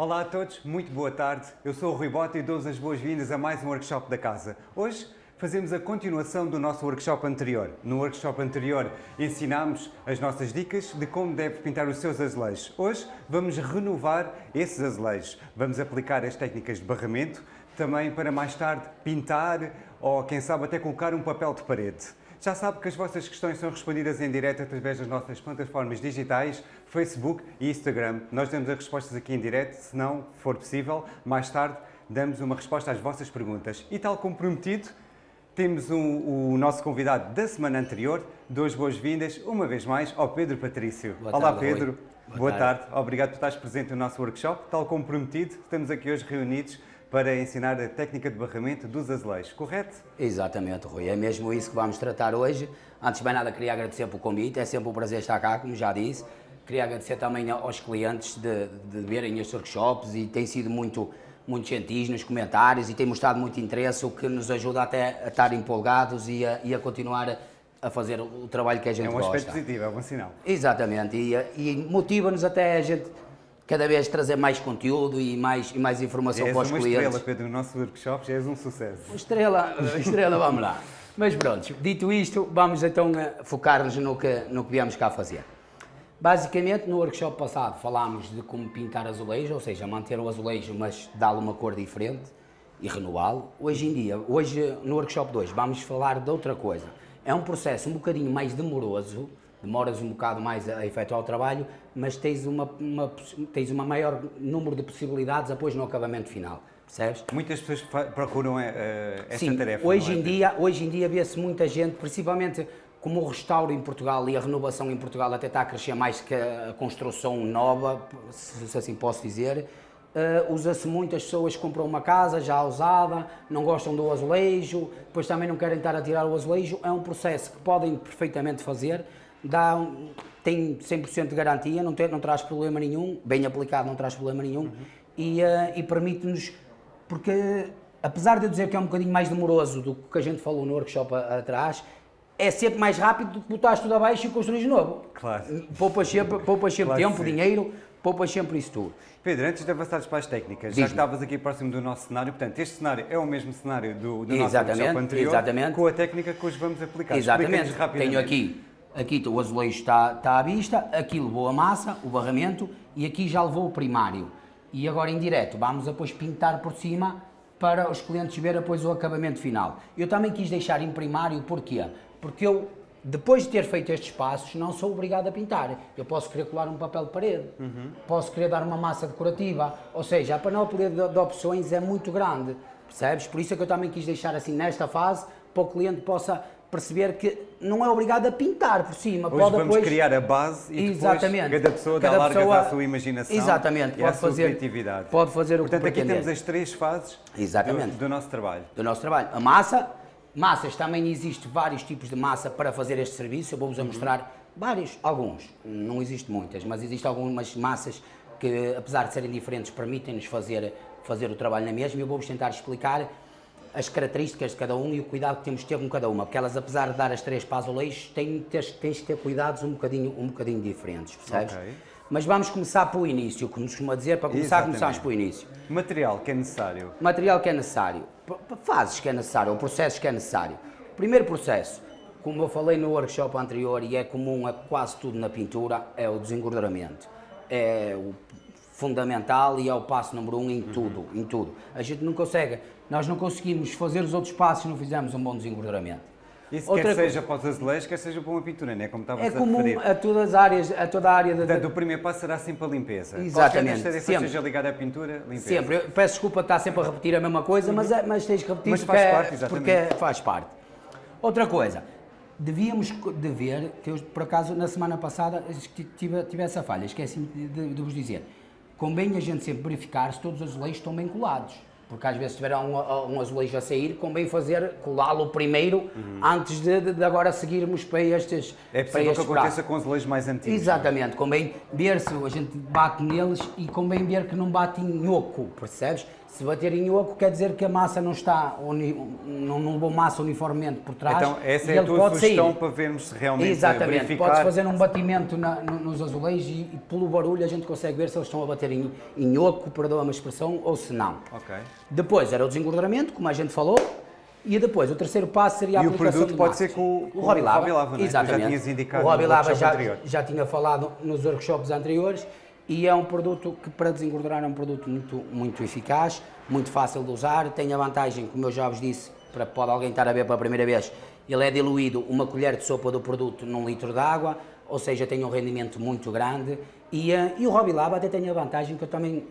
Olá a todos, muito boa tarde. Eu sou o Rui Bota e dou-vos as boas-vindas a mais um workshop da casa. Hoje fazemos a continuação do nosso workshop anterior. No workshop anterior ensinámos as nossas dicas de como deve pintar os seus azulejos. Hoje vamos renovar esses azulejos. Vamos aplicar as técnicas de barramento também para mais tarde pintar ou quem sabe até colocar um papel de parede. Já sabe que as vossas questões são respondidas em direto através das nossas plataformas digitais, Facebook e Instagram. Nós damos as respostas aqui em direto, se não for possível, mais tarde damos uma resposta às vossas perguntas. E tal como prometido, temos um, o nosso convidado da semana anterior. Duas boas-vindas, uma vez mais, ao Pedro Patrício. Boa Olá tarde, Pedro, Boa boa tarde. tarde. Obrigado por estares presente no nosso workshop. Tal como prometido, estamos aqui hoje reunidos para ensinar a técnica de barramento dos azulejos, correto? Exatamente, Rui. É mesmo isso que vamos tratar hoje. Antes de mais nada, queria agradecer pelo convite. É sempre um prazer estar cá, como já disse. Queria agradecer também aos clientes de, de verem estes workshops e tem sido muito, muito gentis nos comentários e tem mostrado muito interesse, o que nos ajuda até a estar empolgados e a, e a continuar a, fazer o trabalho que a gente É um gosta. aspecto positivo, é um bom sinal. Exatamente, e, e motiva-nos até a gente cada vez trazer mais conteúdo e mais, e mais informação És para os uma clientes. estrela, Pedro, no nosso workshop, já és um sucesso. Estrela, estrela, vamos lá. Mas pronto, dito isto, vamos então eh, focar-nos no que, no que viemos cá fazer. Basicamente, no workshop passado falámos de como pintar azulejo, ou seja, manter o azulejo, mas dá-lhe uma cor diferente e renová-lo. Hoje em dia, hoje no workshop 2, vamos falar de outra coisa. É um processo um bocadinho mais demoroso, demoras um bocado mais a efetuar o trabalho, mas tens uma, uma, tens uma maior número de possibilidades depois no acabamento final, percebes? Muitas pessoas procuram eh, esta Sim, tarefa. hoje é, em dia, hoje em dia vê-se muita gente, principalmente como o restauro em Portugal e a renovação em Portugal até está a crescer mais que a construção nova, se assim posso dizer, eh, usa-se muitas pessoas que compram uma casa já usada, não gostam do azulejo, depois também não querem estar a tirar o azulejo, é um processo que podem perfeitamente fazer, dá um- tem 100% de garantia, não, tem, não traz problema nenhum, bem aplicado não traz problema nenhum, e, eh, e permite-nos porque apesar de eu dizer que é um bocadinho mais demoroso do que a gente falou no workshop atrás, é sempre mais rápido do que botares tudo abaixo e construís novo. Claro. Poupas sempre, poupas sempre Claro tempo, dinheiro, poupas sempre isso tudo. Pedro, antes de avançares para as técnicas, já que estavas aqui próximo do nosso cenário, portanto, este cenário é o mesmo cenário do, do nosso Exatamente, workshop anterior, exatamente. com a técnica que hoje vamos aplicar. Exatamente. Tenho aqui, aqui o azulejo está, está à vista, aqui levou a massa, o barramento e aqui já levou o primário. E agora em direto vamos depois pintar por cima para os clientes verem depois o acabamento final. Eu também quis deixar em primário, porquê? Porque eu, depois de ter feito estes passos, não sou obrigado a pintar. Eu posso querer colar um papel de parede, posso querer dar uma massa decorativa, ou seja, a panóplia de, de opções é muito grande, percebes? Por isso é que eu também quis deixar assim nesta fase, para o cliente possa perceber que não é obrigado a pintar por cima. Hoje pode vamos depois... criar a base e Exatamente. depois cada pessoa dá Cada largas pessoa- à sua imaginação Exatamente, e à pode sua fazer- criatividade. pode fazer o que Portanto, aqui temos as três fases Exatamente. Do, do nosso trabalho. do nosso trabalho. A massa, massas também existe vários tipos de massa para fazer este serviço. Eu vou-vos a mostrar vários, alguns, não existe muitas, mas existem algumas massas que, apesar de serem diferentes, permitem-nos fazer, fazer o trabalho na mesma. e Eu vou-vos tentar explicar as características de cada um e o cuidado que temos de ter com cada uma, porque elas, apesar de dar as três para azulejos, têm, tens, tens de ter cuidados um bocadinho, um bocadinho diferentes, percebes? Ok. Mas vamos começar pelo início, como nos costuma dizer, para começar, Exatamente. começamos pelo início Material que é necessário. material que é necessário, fases que é necessário, ou processos que é necessário. Primeiro processo, como eu falei no workshop anterior e é comum a quase tudo na pintura, é o desengorduramento. É o fundamental e é o passo número um em tudo, em tudo. A gente não consegue, nós não conseguimos fazer os outros passos se não fizermos um bom desengorduramento. Isso Outra quer co- seja para os azulejos, quer seja para uma pintura, não é? Como estavas É a comum referir. a todas as áreas, a toda a área da, Portanto, o primeiro passo será sempre a limpeza. Exatamente, Qualquer sempre. seja ligada à pintura, limpeza. Sempre, eu peço desculpa estar sempre a repetir a mesma coisa, mas, é- mas tens que repetir Mas porque, faz é- parte, exatamente. porque é- faz parte. Outra coisa, devíamos de ver, que eu por acaso na semana passada tive, tive essa falha, esqueci de, de- de vos dizer. Convém a gente sempre verificar se todos os azulejos estão bem colados. Porque às vezes tiver um, um azulejo a sair, convém fazer, colá-lo primeiro, antes de, de- agora seguirmos para estes É possível que aconteça prazos. com azulejos mais antigos. Exatamente, convém ver se a gente bate neles e convém ver que não bate em oco, percebes? Se bater em oco quer dizer que a massa não está, uni, não, levou massa uniformemente por trás Então, essa e é a tua pode sugestão sair. para vermos se realmente Exatamente, verificar. podes fazer um batimento na- no- nos azulejos e, e pelo barulho a gente consegue ver se eles estão a bater em, em oco, perdoa-me a expressão, ou se não. Ok. Depois era o desengorduramento, como a gente falou, e depois o terceiro passo seria a E o aplicação produto de pode massas. ser com- com o Hobby o Lava. Hobby Lava, não é? Tu já Exatamente. tinhas indicado o Hobby no Lava workshop já, já tinha falado nos workshops anteriores e é um produto que para desengordurar é um produto muito, muito eficaz, muito fácil de usar, tem a vantagem, como eu já vos disse, para pode alguém estar a ver pela primeira vez, ele é diluído uma colher de sopa do produto num litro de água, ou seja, tem um rendimento muito grande. E, eh, e o Hobby Lab até tem a vantagem que eu também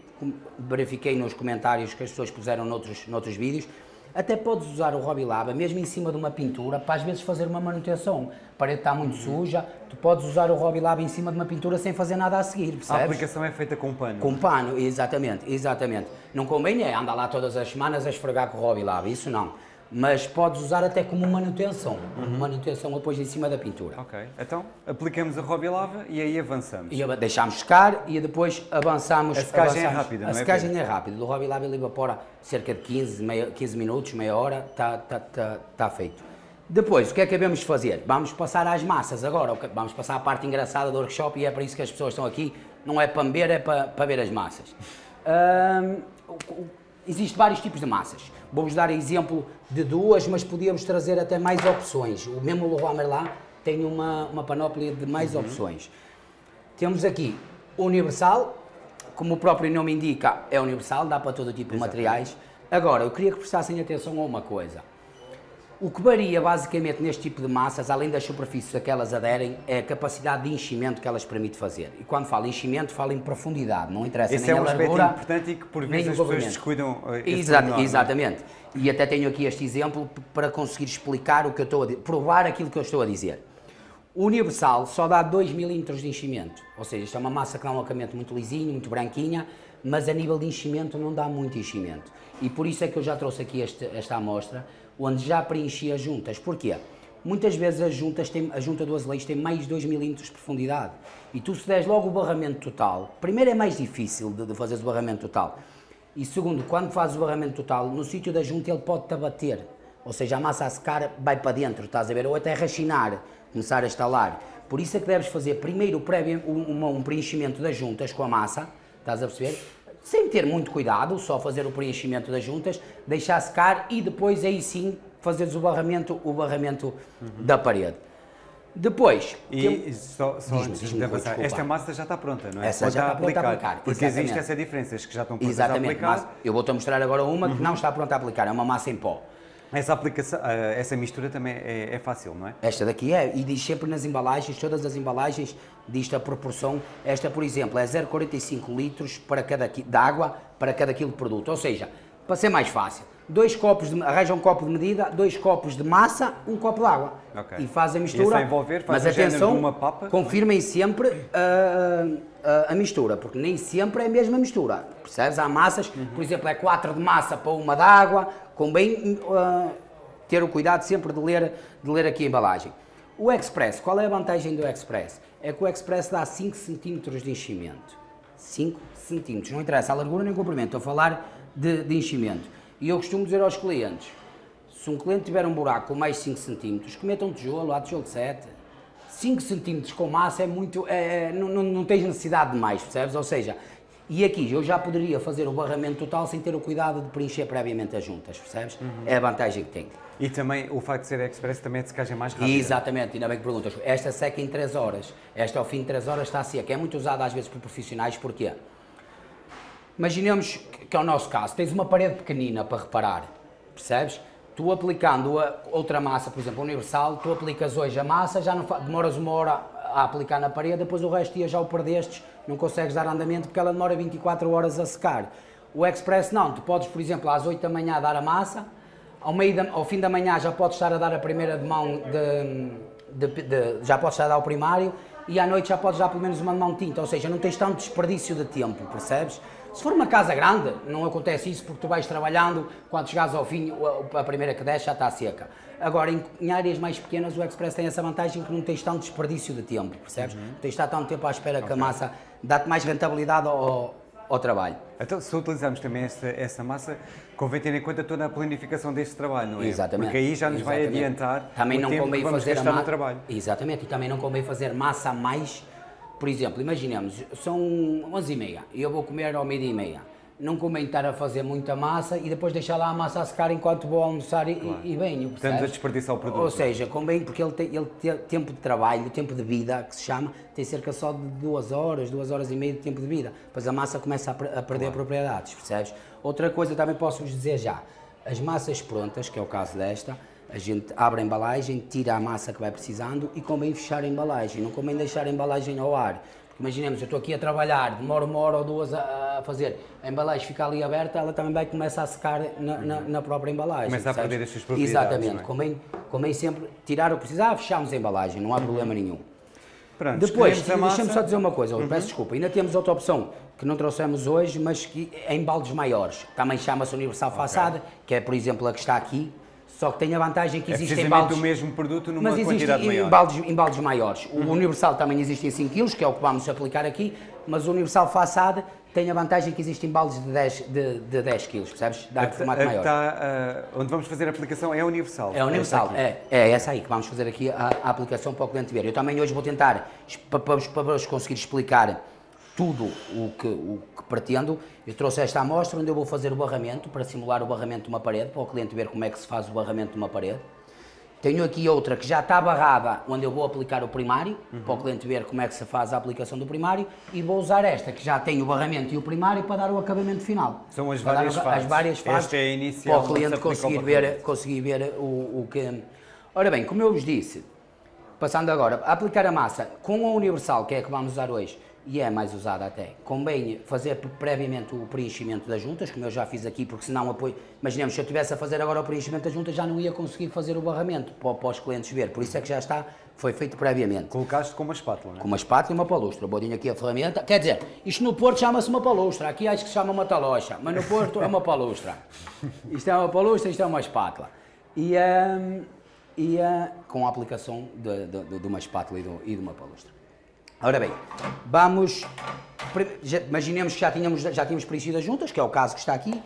verifiquei nos comentários que as pessoas puseram noutros, noutros vídeos, até podes usar o Hobby Lava mesmo em cima de uma pintura para às vezes fazer uma manutenção. A parede está muito suja, tu podes usar o Hobby Lava em cima de uma pintura sem fazer nada a seguir, A percebes? aplicação é feita com pano. Com pano, exatamente, exatamente. Não convém é andar lá todas as semanas a esfregar com o Hobby Lava, isso não. Mas podes usar até como manutenção, manutenção depois em cima da pintura. Ok. Então, aplicamos a Hobby Lava e aí avançamos. E deixamos secar e depois avançamos. A secagem é avançamos. rápida, A não é, secagem Pedro? é rápida. Do Hobby Lab ele evapora cerca de 15, meia, 15 minutos, meia hora, está tá, tá, tá feito. Depois, o que é que devemos fazer? Vamos passar às massas agora, vamos passar à parte engraçada do workshop e é para isso que as pessoas estão aqui. Não é para me ver, é para, para ver as massas. Existem vários tipos de massas. Vou-vos dar exemplo de duas, mas podíamos trazer até mais opções. O mesmo Leroy Merlin tem uma, uma panóplia de mais opções. Temos aqui universal, como o próprio nome indica, é universal, dá para todo tipo de materiais. Agora, eu queria que prestassem atenção a uma coisa. O que varia basicamente neste tipo de massas, além das superfícies a que elas aderem, é a capacidade de enchimento que elas permitem fazer. E quando falo enchimento, falo em profundidade, não interessa Esse nem é um a aspecto largura, importante e que por vezes as pessoas descuidam eh, Exato, é? exatamente. E até tenho aqui este exemplo para conseguir explicar o que eu estou a provar aquilo que eu estou a dizer. O universal só dá 2 milímetros de enchimento, ou seja, isto é uma massa que dá um acabamento muito lisinho, muito branquinha, mas a nível de enchimento não dá muito enchimento. E por isso é que eu já trouxe aqui este- esta amostra, onde já preenchi as juntas. Porquê? Muitas vezes as juntas têm, a junta do azulejo tem mais de 2 milímetros de profundidade. E tu se deres logo o barramento total, primeiro é mais difícil de, de fazer o barramento total. E segundo, quando fazes o barramento total, no sítio da junta ele pode-te abater. Ou seja, a massa a secar vai para dentro, estás a ver? Ou até rachinar, começar a estalar. Por isso é que deves fazer primeiro um preenchimento das juntas com a massa, estás a perceber? Sem ter muito cuidado, só fazer o preenchimento das juntas, deixar secar e depois aí sim fazeres o barramento, o barramento da parede. Depois, E tem- só, só antes de avançar, desculpa. esta massa já está pronta, não é? Essa Pode já está pronta a aplicar, Porque existe exatamente. essa diferença, as que já estão prontas exatamente, a aplicar. mas eu vou-te mostrar agora uma Uhum. que não está pronta a aplicar, é uma massa em pó. Essa aplicação, eh, essa mistura também é, é fácil, não é? Esta daqui é, e diz sempre nas embalagens, todas as embalagens, diz a proporção. Esta, por exemplo, é 0,45 litros para cada, de água para cada quilo de produto. Ou seja, para ser mais fácil, dois copos de, arranja um copo de medida, dois copos de massa, um copo de água. Ok. E faz a E é mistura. só envolver, faz mas atenção, papa? confirmem sempre ah, ah, a mistura, porque nem sempre é a mesma mistura. Percebes? Há massas, Uhum. por exemplo, é 4 de massa para uma de água, convém ah, ter o cuidado sempre de ler, de ler aqui a embalagem. O Express, qual é a vantagem do Express? É que o Express dá 5 cm de enchimento. 5 cm, não interessa a largura nem o comprimento, estou a falar de, de enchimento. E eu costumo dizer aos clientes, se um cliente tiver um buraco com mais 5 cm, que meta um tijolo, há tijolo de 7. 5 cm com massa é muito. É, não, não, não tens necessidade de mais, percebes? Ou seja, e aqui eu já poderia fazer o barramento total sem ter o cuidado de preencher previamente as juntas, percebes? É a vantagem que tem. E também o facto de ser express também é de secagem mais rápida. Exatamente, ainda bem que perguntas. Esta seca em 3 horas. Esta ao fim de 3 horas está seca. É muito usada às vezes por profissionais, porquê? Imaginemos que é o nosso caso, tens uma parede pequenina para reparar, percebes? Tu aplicando a outra massa, por exemplo, universal, tu aplicas hoje a massa, já não demoras uma hora a aplicar na parede, depois o resto dia já o perdestes, não consegues dar andamento porque ela demora 24 horas a secar. O Express não, tu podes, por exemplo, às 8 da manhã dar a massa, ao, meio da- ao fim da manhã já podes estar a dar a primeira de mão de, de- de- já podes estar a dar o primário e à noite já podes dar pelo menos uma de mão tinta, ou seja, não tens tanto desperdício de tempo, percebes? Se for uma casa grande, não acontece isso porque tu vais trabalhando, quando chegares ao fim, a primeira que desce já está seca. Agora, em, áreas mais pequenas, o Express tem essa vantagem que não tens tanto desperdício de tempo, percebes? Uhum. Tens de estar tanto tempo à espera okay. que a massa dá-te mais rentabilidade ao, ao trabalho. Então, se utilizarmos também essa, essa massa, convém ter em conta toda a planificação deste trabalho, não é? Exatamente. Porque aí já nos Exatamente. vai adiantar também o não tempo convém que vamos fazer gastar ma... no trabalho. Exatamente, e também não convém fazer massa a mais. Por exemplo, imaginemos, são 11 e meia, e eu vou comer ao meio-dia e meia não convém estar a fazer muita massa e depois deixar lá a massa a secar enquanto vou almoçar e, claro. e, venho. Estamos a desperdiçar o produto. Ou seja, convém porque ele tem, ele tem tempo de trabalho, tempo de vida, que se chama, tem cerca só de duas horas, duas horas e meia de tempo de vida. Depois a massa começa a, a perder claro. propriedades, percebes? Outra coisa também posso vos dizer já, as massas prontas, que é o caso desta, a gente abre a embalagem, tira a massa que vai precisando e convém fechar a embalagem, não convém deixar a embalagem ao ar Imaginemos, eu estou aqui a trabalhar, demoro uma hora ou duas a, a, fazer, a embalagem fica ali aberta, ela também vai começar a secar na, na, na própria embalagem. Começa a perder as suas propriedades. Exatamente, é? convém, convém sempre tirar o que precisar, fechamos a embalagem, não há problema nenhum. Pronto, Depois, deixa-me só dizer uma coisa, uhum. peço desculpa, ainda temos outra opção que não trouxemos hoje, mas que é em baldes maiores. Também chama-se Universal okay. Façada, que é, por exemplo, a que está aqui, só que tem a vantagem que é existe em baldes... o mesmo produto numa mas quantidade existe maior. Em baldes, em baldes maiores. O uhum. Universal também existe em 5 kg, que é o que vamos aplicar aqui, mas o Universal Façade tem a vantagem que existe em baldes de 10, de, de 10 kg, percebes? Dá a, formato a, maior. Uh, onde vamos fazer a aplicação é Universal. É Universal, é, é essa aí que vamos fazer aqui a, a aplicação para o cliente ver. Eu também hoje vou tentar, para, para, para vos conseguir explicar tudo o que, o que pretendo. Eu trouxe esta amostra onde eu vou fazer o barramento, para simular o barramento de uma parede, para o cliente ver como é que se faz o barramento de uma parede. Tenho aqui outra que já está barrada, onde eu vou aplicar o primário, uhum. para o cliente ver como é que se faz a aplicação do primário, e vou usar esta, que já tem o barramento e o primário, para dar o acabamento final. São as várias fases. As várias fases, esta é a inicial, para o cliente conseguir ver, conseguir ver o, o que... Ora bem, como eu vos disse, passando agora, a aplicar a massa com a universal, que é a que vamos usar hoje, e é mais usada até. Convém fazer previamente o preenchimento das juntas, como eu já fiz aqui, porque senão apoio. Imaginemos, se eu estivesse a fazer agora o preenchimento das juntas, já não ia conseguir fazer o barramento para, para os clientes ver. Por isso é que já está, foi feito previamente. Colocaste com uma espátula, não é? Com uma espátula e uma palustra. Bodinho aqui a ferramenta. Quer dizer, isto no Porto chama-se uma palustra, aqui acho que se chama uma talocha, mas no Porto é uma palustra. Isto é uma palustra, isto é uma espátula. E, um, e uh, com a aplicação de, de, de uma espátula e de, e de uma palustra. Ora bem, vamos, imaginemos que já tínhamos, já tínhamos preenchido as juntas, que é o caso que está aqui,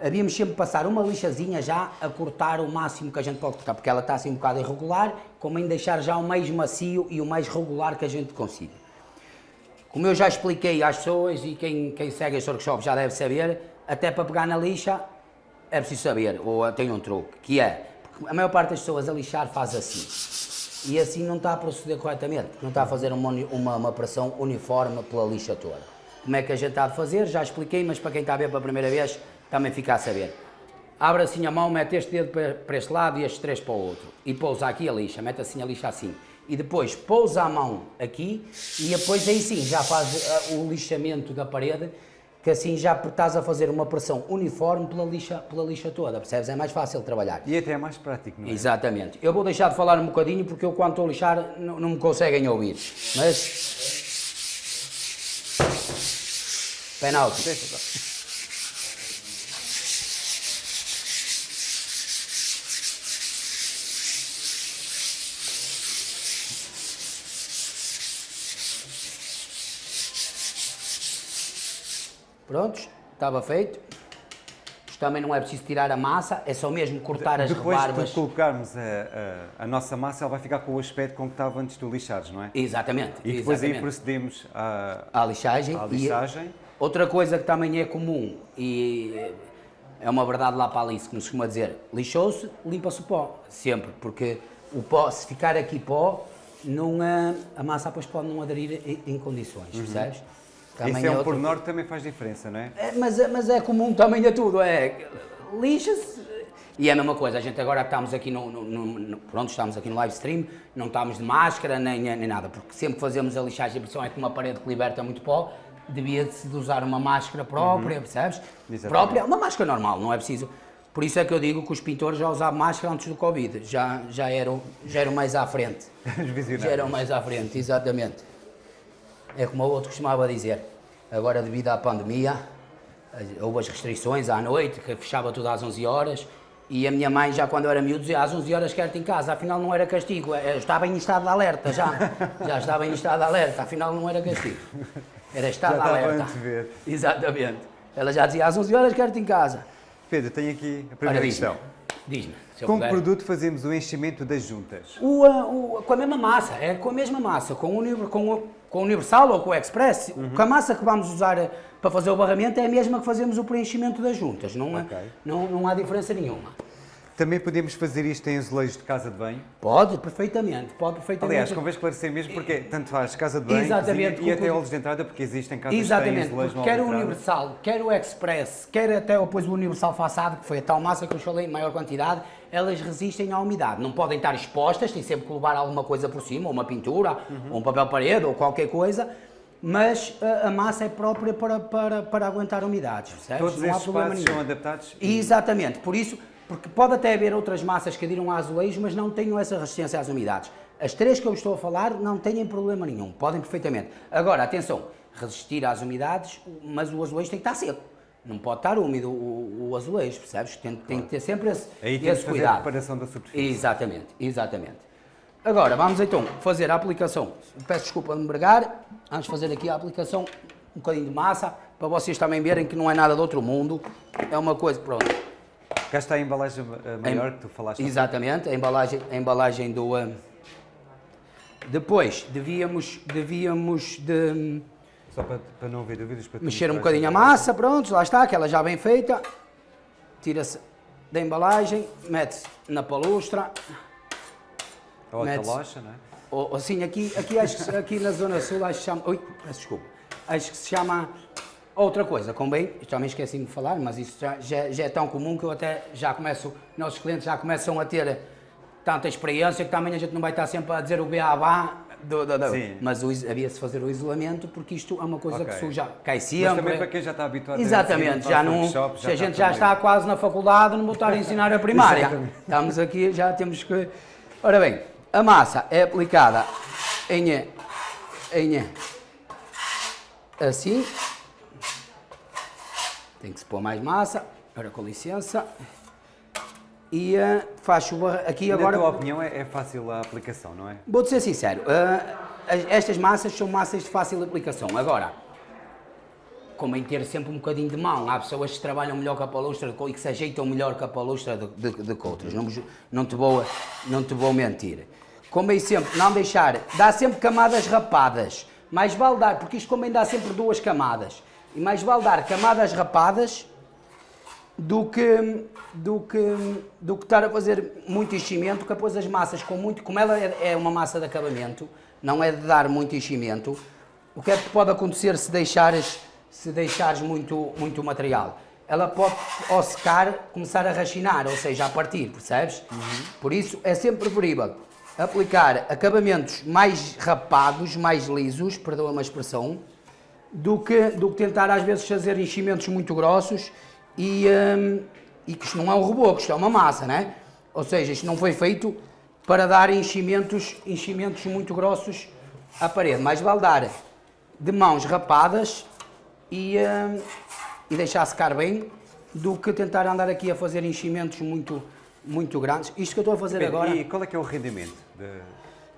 havíamos sempre passar uma lixazinha já a cortar o máximo que a gente pode cortar, porque ela está assim um bocado irregular, como em deixar já o mais macio e o mais regular que a gente consiga. Como eu já expliquei às pessoas e quem, quem segue este workshop já deve saber, até para pegar na lixa é preciso saber, ou tem um truque, que é, a maior parte das pessoas a lixar faz assim e assim não está a proceder corretamente, não está a fazer uma, uma, uma pressão uniforme pela lixa toda. Como é que a gente está a fazer? Já expliquei, mas para quem está a ver pela primeira vez, também fica a saber. Abre assim a mão, mete este dedo para este lado e estes três para o outro. E pousa aqui a lixa, mete assim a lixa assim. E depois pousa a mão aqui e depois aí sim já faz uh, o lixamento da parede que assim já estás a fazer uma pressão uniforme pela lixa, pela lixa toda, percebes? É mais fácil de trabalhar. E até é mais prático, não é? Exatamente. Eu vou deixar de falar um bocadinho porque eu quando estou a lixar não, não me conseguem ouvir, mas... Penalti. Prontos, estava feito. Isto também não é preciso tirar a massa, é só mesmo cortar as Depois rebarbas. Depois de colocarmos a, a, a, nossa massa, ela vai ficar com o aspecto com que estava antes de lixares, não é? Exatamente. E depois exatamente. aí procedemos à, à lixagem. À lixagem. outra coisa que também é comum e é uma verdade lá para ali, como se costuma dizer, lixou-se, limpa-se o pó, sempre, porque o pó, se ficar aqui pó, não, a massa depois pode não aderir em, em condições, uhum. percebes? Isso é, um pormenor que também faz diferença, não é? é mas, é, mas é comum também a tudo, é lixa-se e é a mesma coisa, a gente agora estamos aqui no, no, no, pronto, estamos aqui no live stream, não estamos de máscara nem, nem nada, porque sempre que fazemos a lixagem, a impressão é que uma parede que liberta muito pó, devia-se de usar uma máscara própria, uhum. percebes? Exatamente. Própria, uma máscara normal, não é preciso. Por isso é que eu digo que os pintores já usavam máscara antes do Covid, já, já, eram, já eram mais à frente. já eram mais à frente, exatamente. É como o outro costumava dizer, agora devido à pandemia, houve as restrições à noite, que fechava tudo às 11 horas, e a minha mãe, já quando eu era miúdo, dizia às 11 horas quero-te em casa, afinal não era castigo, eu estava em estado de alerta já, já estava em estado de alerta, afinal não era castigo, era estado Já de alerta. antever. Exatamente. Ela já dizia às 11 horas quero-te em casa. Pedro, tenho aqui a Ora, primeira diz-me, questão. diz-me, Com que produto fazemos o enchimento das juntas? O, o- com a mesma massa, é com a mesma massa, com o, com o, com o Universal ou com o Express, Uhum. com a massa que vamos usar eh, para fazer o barramento é a mesma que fazemos o preenchimento das juntas, não, é- Ok. não, não há diferença nenhuma. Também podemos fazer isto em azulejos de casa de banho? Pode, perfeitamente, pode perfeitamente. Aliás, convém esclarecer mesmo porque tanto faz casa de banho Exatamente, cozinha e até olhos de entrada, porque existem casas Exatamente, que têm azulejos quer o. Universal, quer o Express, quer até depois o Universal façado, que foi a tal massa que eu falei em maior quantidade, elas resistem à umidade. Não podem estar expostas, têm sempre que levar alguma coisa por cima, ou uma pintura, Uhum. ou um papel parede, ou qualquer coisa, mas a, a massa é própria para, para, para aguentar umidades, percebes? Todos Não problema espaços nenhum. são adaptados? Exatamente, por isso, porque pode até haver outras massas que adiram a azulejos, mas não tenham essa resistência às umidades. As três que eu estou a falar não têm problema nenhum, podem perfeitamente. Agora, atenção, resistir às umidades, mas o azulejo tem que estar seco. Não pode estar úmido o, o azulejo, percebes? Tem, tem que ter sempre esse, Aí temos esse que fazer a cuidado. preparação da superfície. Exatamente, exatamente. Agora, vamos então fazer a aplicação. Peço desculpa de me bregar, vamos fazer aqui a aplicação, um bocadinho de massa, para vocês também verem que não é nada de outro mundo. É uma coisa, pronto. Cá está a embalagem eh, maior que tu falaste. Exatamente, a embalagem, a embalagem do... ah, Depois, devíamos, devíamos de Só para, para não haver dúvidas. Para mexer um bocadinho a massa, pronto, lá está, aquela já bem feita. Tira-se da embalagem, mete-se na palustra. Ou a talocha, não é? Ou, assim, aqui, aqui, acho aqui na Zona Sul, acho que se chama. Ui, peço desculpa. Acho que se chama outra coisa, convém. Também esqueci de falar, mas isso já, já, já é tão comum que eu até já começo. Nossos clientes já começam a ter tanta experiência que também a gente não vai estar sempre a dizer o beabá. Do, do, do. Mas havia-se fazer o isolamento porque isto é uma coisa Ok. que suja, cai Mas sempre. também para quem já está habituado a Exatamente, a já fazer não, workshop, se a gente já está quase na faculdade, não vou estar a ensinar a primária. Estamos aqui, já temos que... Ora bem, a massa é aplicada em, em assim. Tem que se pôr mais massa. Ora, com licença. E faz chuva aqui Na agora... tua opinião, é, é fácil a aplicação, não é? Vou-te ser sincero, as- estas massas são massas de fácil aplicação. Agora, convém ter sempre um bocadinho de mão. Há pessoas que trabalham melhor com a palustra e que se ajeitam melhor com a palustra do de, de que outras. Não, não, te vou, não te vou mentir. Convém sempre não deixar, dá sempre camadas rapadas. Mais vale dar, porque isto convém dar sempre duas camadas. E mais vale dar camadas rapadas do que, do que, do que estar a fazer muito enchimento, que depois as massas com muito, como ela é, é uma massa de acabamento, não é de dar muito enchimento, o que é que pode acontecer se deixares, se deixares muito, muito material? Ela pode, ao secar, começar a rachinar, ou seja, a partir, percebes? Por isso é sempre preferível aplicar acabamentos mais rapados, mais lisos, perdoa-me a expressão, do que, do que tentar às vezes fazer enchimentos muito grossos e, hum, e que isto não é um reboco, isto é uma massa, né? Ou seja, isto não foi feito para dar enchimentos, enchimentos muito grossos à parede, mais vale dar de mãos rapadas e, hum, e deixar secar bem do que tentar andar aqui a fazer enchimentos muito, muito grandes. Isto que eu estou a fazer Pedro, agora... E qual é que é o rendimento? de-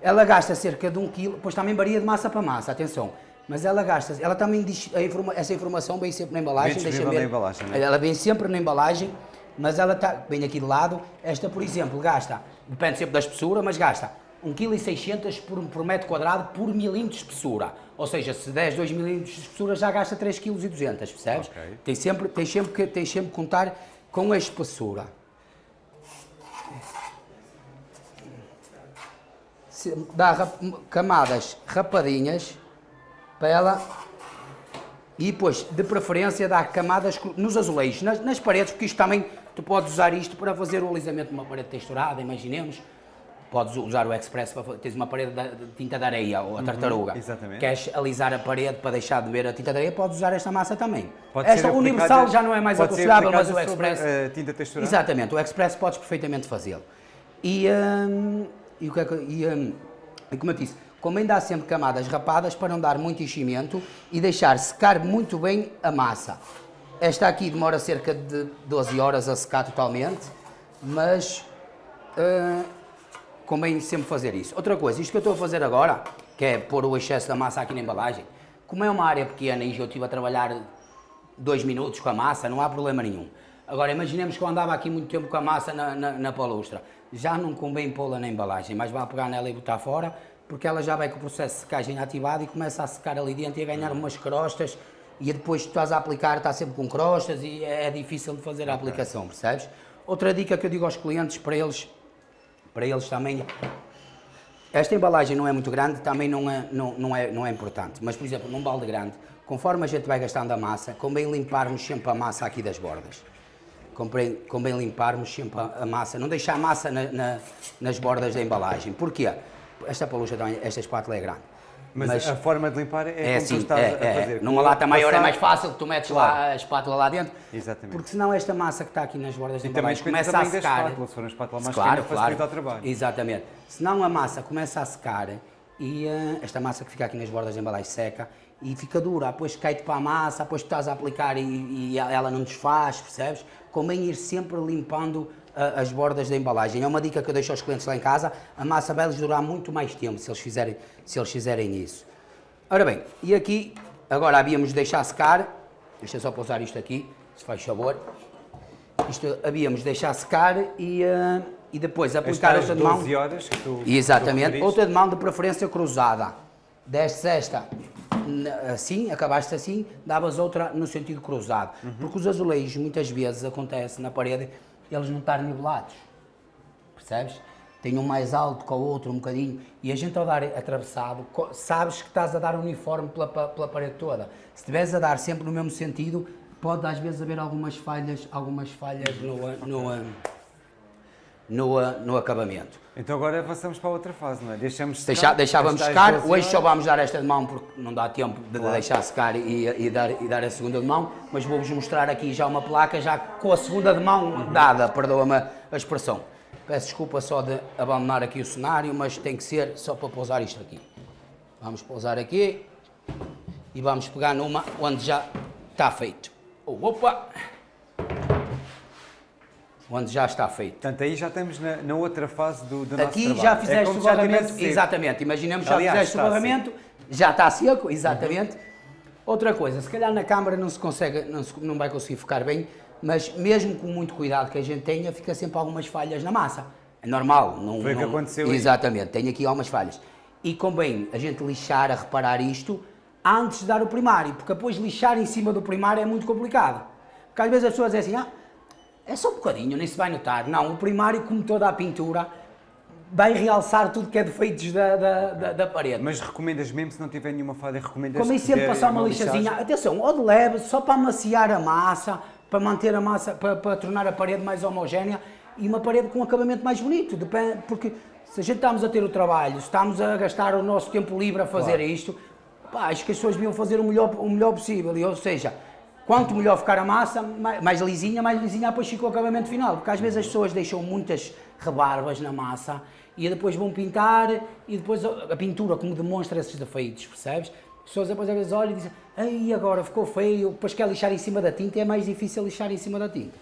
Ela gasta cerca de um quilo, pois também varia de massa para massa, atenção. Mas ela gasta, ela também diz, informa- essa informação vem sempre na embalagem, Vem deixa ver. na embalagem, não é? Ela vem sempre na embalagem, mas ela está, bem aqui de lado, esta por exemplo gasta, depende sempre da espessura, mas gasta 1,6 kg por, por metro quadrado por milímetro de espessura. Ou seja, se 10, 2 milímetros de espessura já gasta 3,2 kg, percebes? Ok. Tem sempre, tem sempre que, tem sempre que contar com a espessura. Se dá rap- camadas rapadinhas para ela e depois, de preferência, dá camadas nos azulejos, nas, nas paredes, porque isto também, tu podes usar isto para fazer o alisamento de uma parede texturada, imaginemos. Podes usar o Express para fa- tens uma parede de, tinta de areia ou a tartaruga. exatamente. Queres alisar a parede para deixar de ver a tinta de areia, podes usar esta massa também. Pode esta Universal já não é mais aconselhável, mas o aplicada sobre Express... a tinta texturada? Exatamente, o Express podes perfeitamente fazê-lo. E, hum, e, o que é que, e, hum, e como eu disse, convém dar sempre camadas rapadas para não dar muito enchimento e deixar secar muito bem a massa. Esta aqui demora cerca de 12 horas a secar totalmente, mas uh, convém sempre fazer isso. Outra coisa, isto que eu estou a fazer agora, que é pôr o excesso da massa aqui na embalagem, como é uma área pequena e eu estive a trabalhar dois minutos com a massa, não há problema nenhum. Agora, imaginemos que eu andava aqui muito tempo com a massa na, na, na palustra. Já não convém pô-la na embalagem, mas vai pegar nela e botar fora, porque ela já vai com o processo de secagem ativado e começa a secar ali dentro e a ganhar umas crostas e depois tu estás a aplicar, está sempre com crostas e é difícil de fazer a aplicação, percebes? Outra dica que eu digo aos clientes, para eles, para eles também, esta embalagem não é muito grande, também não é, não, não, é, não é importante, mas por exemplo, num balde grande, conforme a gente vai gastando a massa, convém limparmos sempre a massa aqui das bordas. Convém, convém limparmos sempre a, massa, não deixar a massa na, na, nas bordas da embalagem. Porquê? Esta palucha, esta espátula é grande mas, mas, a forma de limpar é, é como assim, tu estás é, a fazer. É. Numa lata maior é mais fácil, tu metes claro. lá a espátula lá dentro. Exatamente. Porque senão esta massa que está aqui nas bordas da embalagem começa a secar. Espátula, se for uma espátula mais claro, pequena, claro. o trabalho. Exatamente. Senão a massa começa a secar e uh, esta massa que fica aqui nas bordas da embalagem seca e fica dura, depois cai-te para a massa, depois tu estás a aplicar e, e ela não desfaz, percebes? Convém ir sempre limpando as bordas da embalagem. É uma dica que eu deixo aos clientes lá em casa, a massa vai-lhes durar muito mais tempo se eles fizerem, se eles fizerem isso. Ora bem, e aqui, agora havíamos de deixar secar, deixa só pousar isto aqui, se faz favor. Isto havíamos de deixar secar e, uh, e depois aplicar outra de mão. horas que tu, Exatamente, tu outra de mão de preferência cruzada. Destes esta assim, acabaste assim, davas outra no sentido cruzado. Uhum. Porque os azulejos muitas vezes acontece na parede, eles não estar nivelados. Percebes? tem um mais alto que o outro um bocadinho, e a gente ao dar atravessado, sabes que estás a dar uniforme pela, pela parede toda. Se estiveres a dar sempre no mesmo sentido, pode às vezes haver algumas falhas, algumas falhas no, no, no, no acabamento. Então agora avançamos para a outra fase, não é? Deixamos secar, Deixa, deixávamos secar, hoje só vamos dar esta de mão porque não dá tempo de claro. deixar secar e, e, dar, e dar a segunda de mão, mas vou-vos mostrar aqui já uma placa já com a segunda de mão uhum. dada, perdoa-me a expressão. Peço desculpa só de abandonar aqui o cenário, mas tem que ser só para pousar isto aqui. Vamos pousar aqui e vamos pegar numa onde já está feito. Opa! Onde já está feito. Portanto, aí já estamos na, na outra fase do, do nosso Aqui trabalho. já é fizeste é o barramento, exatamente, imaginemos já Aliás, fizeste o barramento, já está seco, exatamente. Uhum. Outra coisa, se calhar na câmara não se consegue, não, se, não vai conseguir focar bem, mas mesmo com muito cuidado que a gente tenha, fica sempre algumas falhas na massa. É normal. Não, Foi o que aconteceu Exatamente, aí. tem aqui algumas falhas. E convém a gente lixar, a reparar isto, antes de dar o primário, porque depois lixar em cima do primário é muito complicado. Porque às vezes as pessoas dizem assim, ah, é só um bocadinho, nem se vai notar. Não, o primário, como toda a pintura, vai realçar tudo que é defeitos da, da, da, da, parede. Mas recomendas mesmo, se não tiver nenhuma falha, recomendas... Convém sempre passar uma, uma lixazinha, atenção, ou de leve, só para amaciar a massa, para manter a massa, para, para tornar a parede mais homogénea e uma parede com um acabamento mais bonito, depende, porque se a gente estamos a ter o trabalho, estamos a gastar o nosso tempo livre a fazer claro. isto, pá, acho que as pessoas deviam fazer o melhor, o melhor possível, ou seja, quanto melhor ficar a massa, mais, lisinha, mais lisinha depois fica o acabamento final, porque às vezes as pessoas deixam muitas rebarbas na massa e depois vão pintar e depois a, pintura como demonstra esses defeitos, percebes? As pessoas depois às vezes olham e dizem, ei, agora ficou feio, depois quer lixar em cima da tinta, é mais difícil lixar em cima da tinta.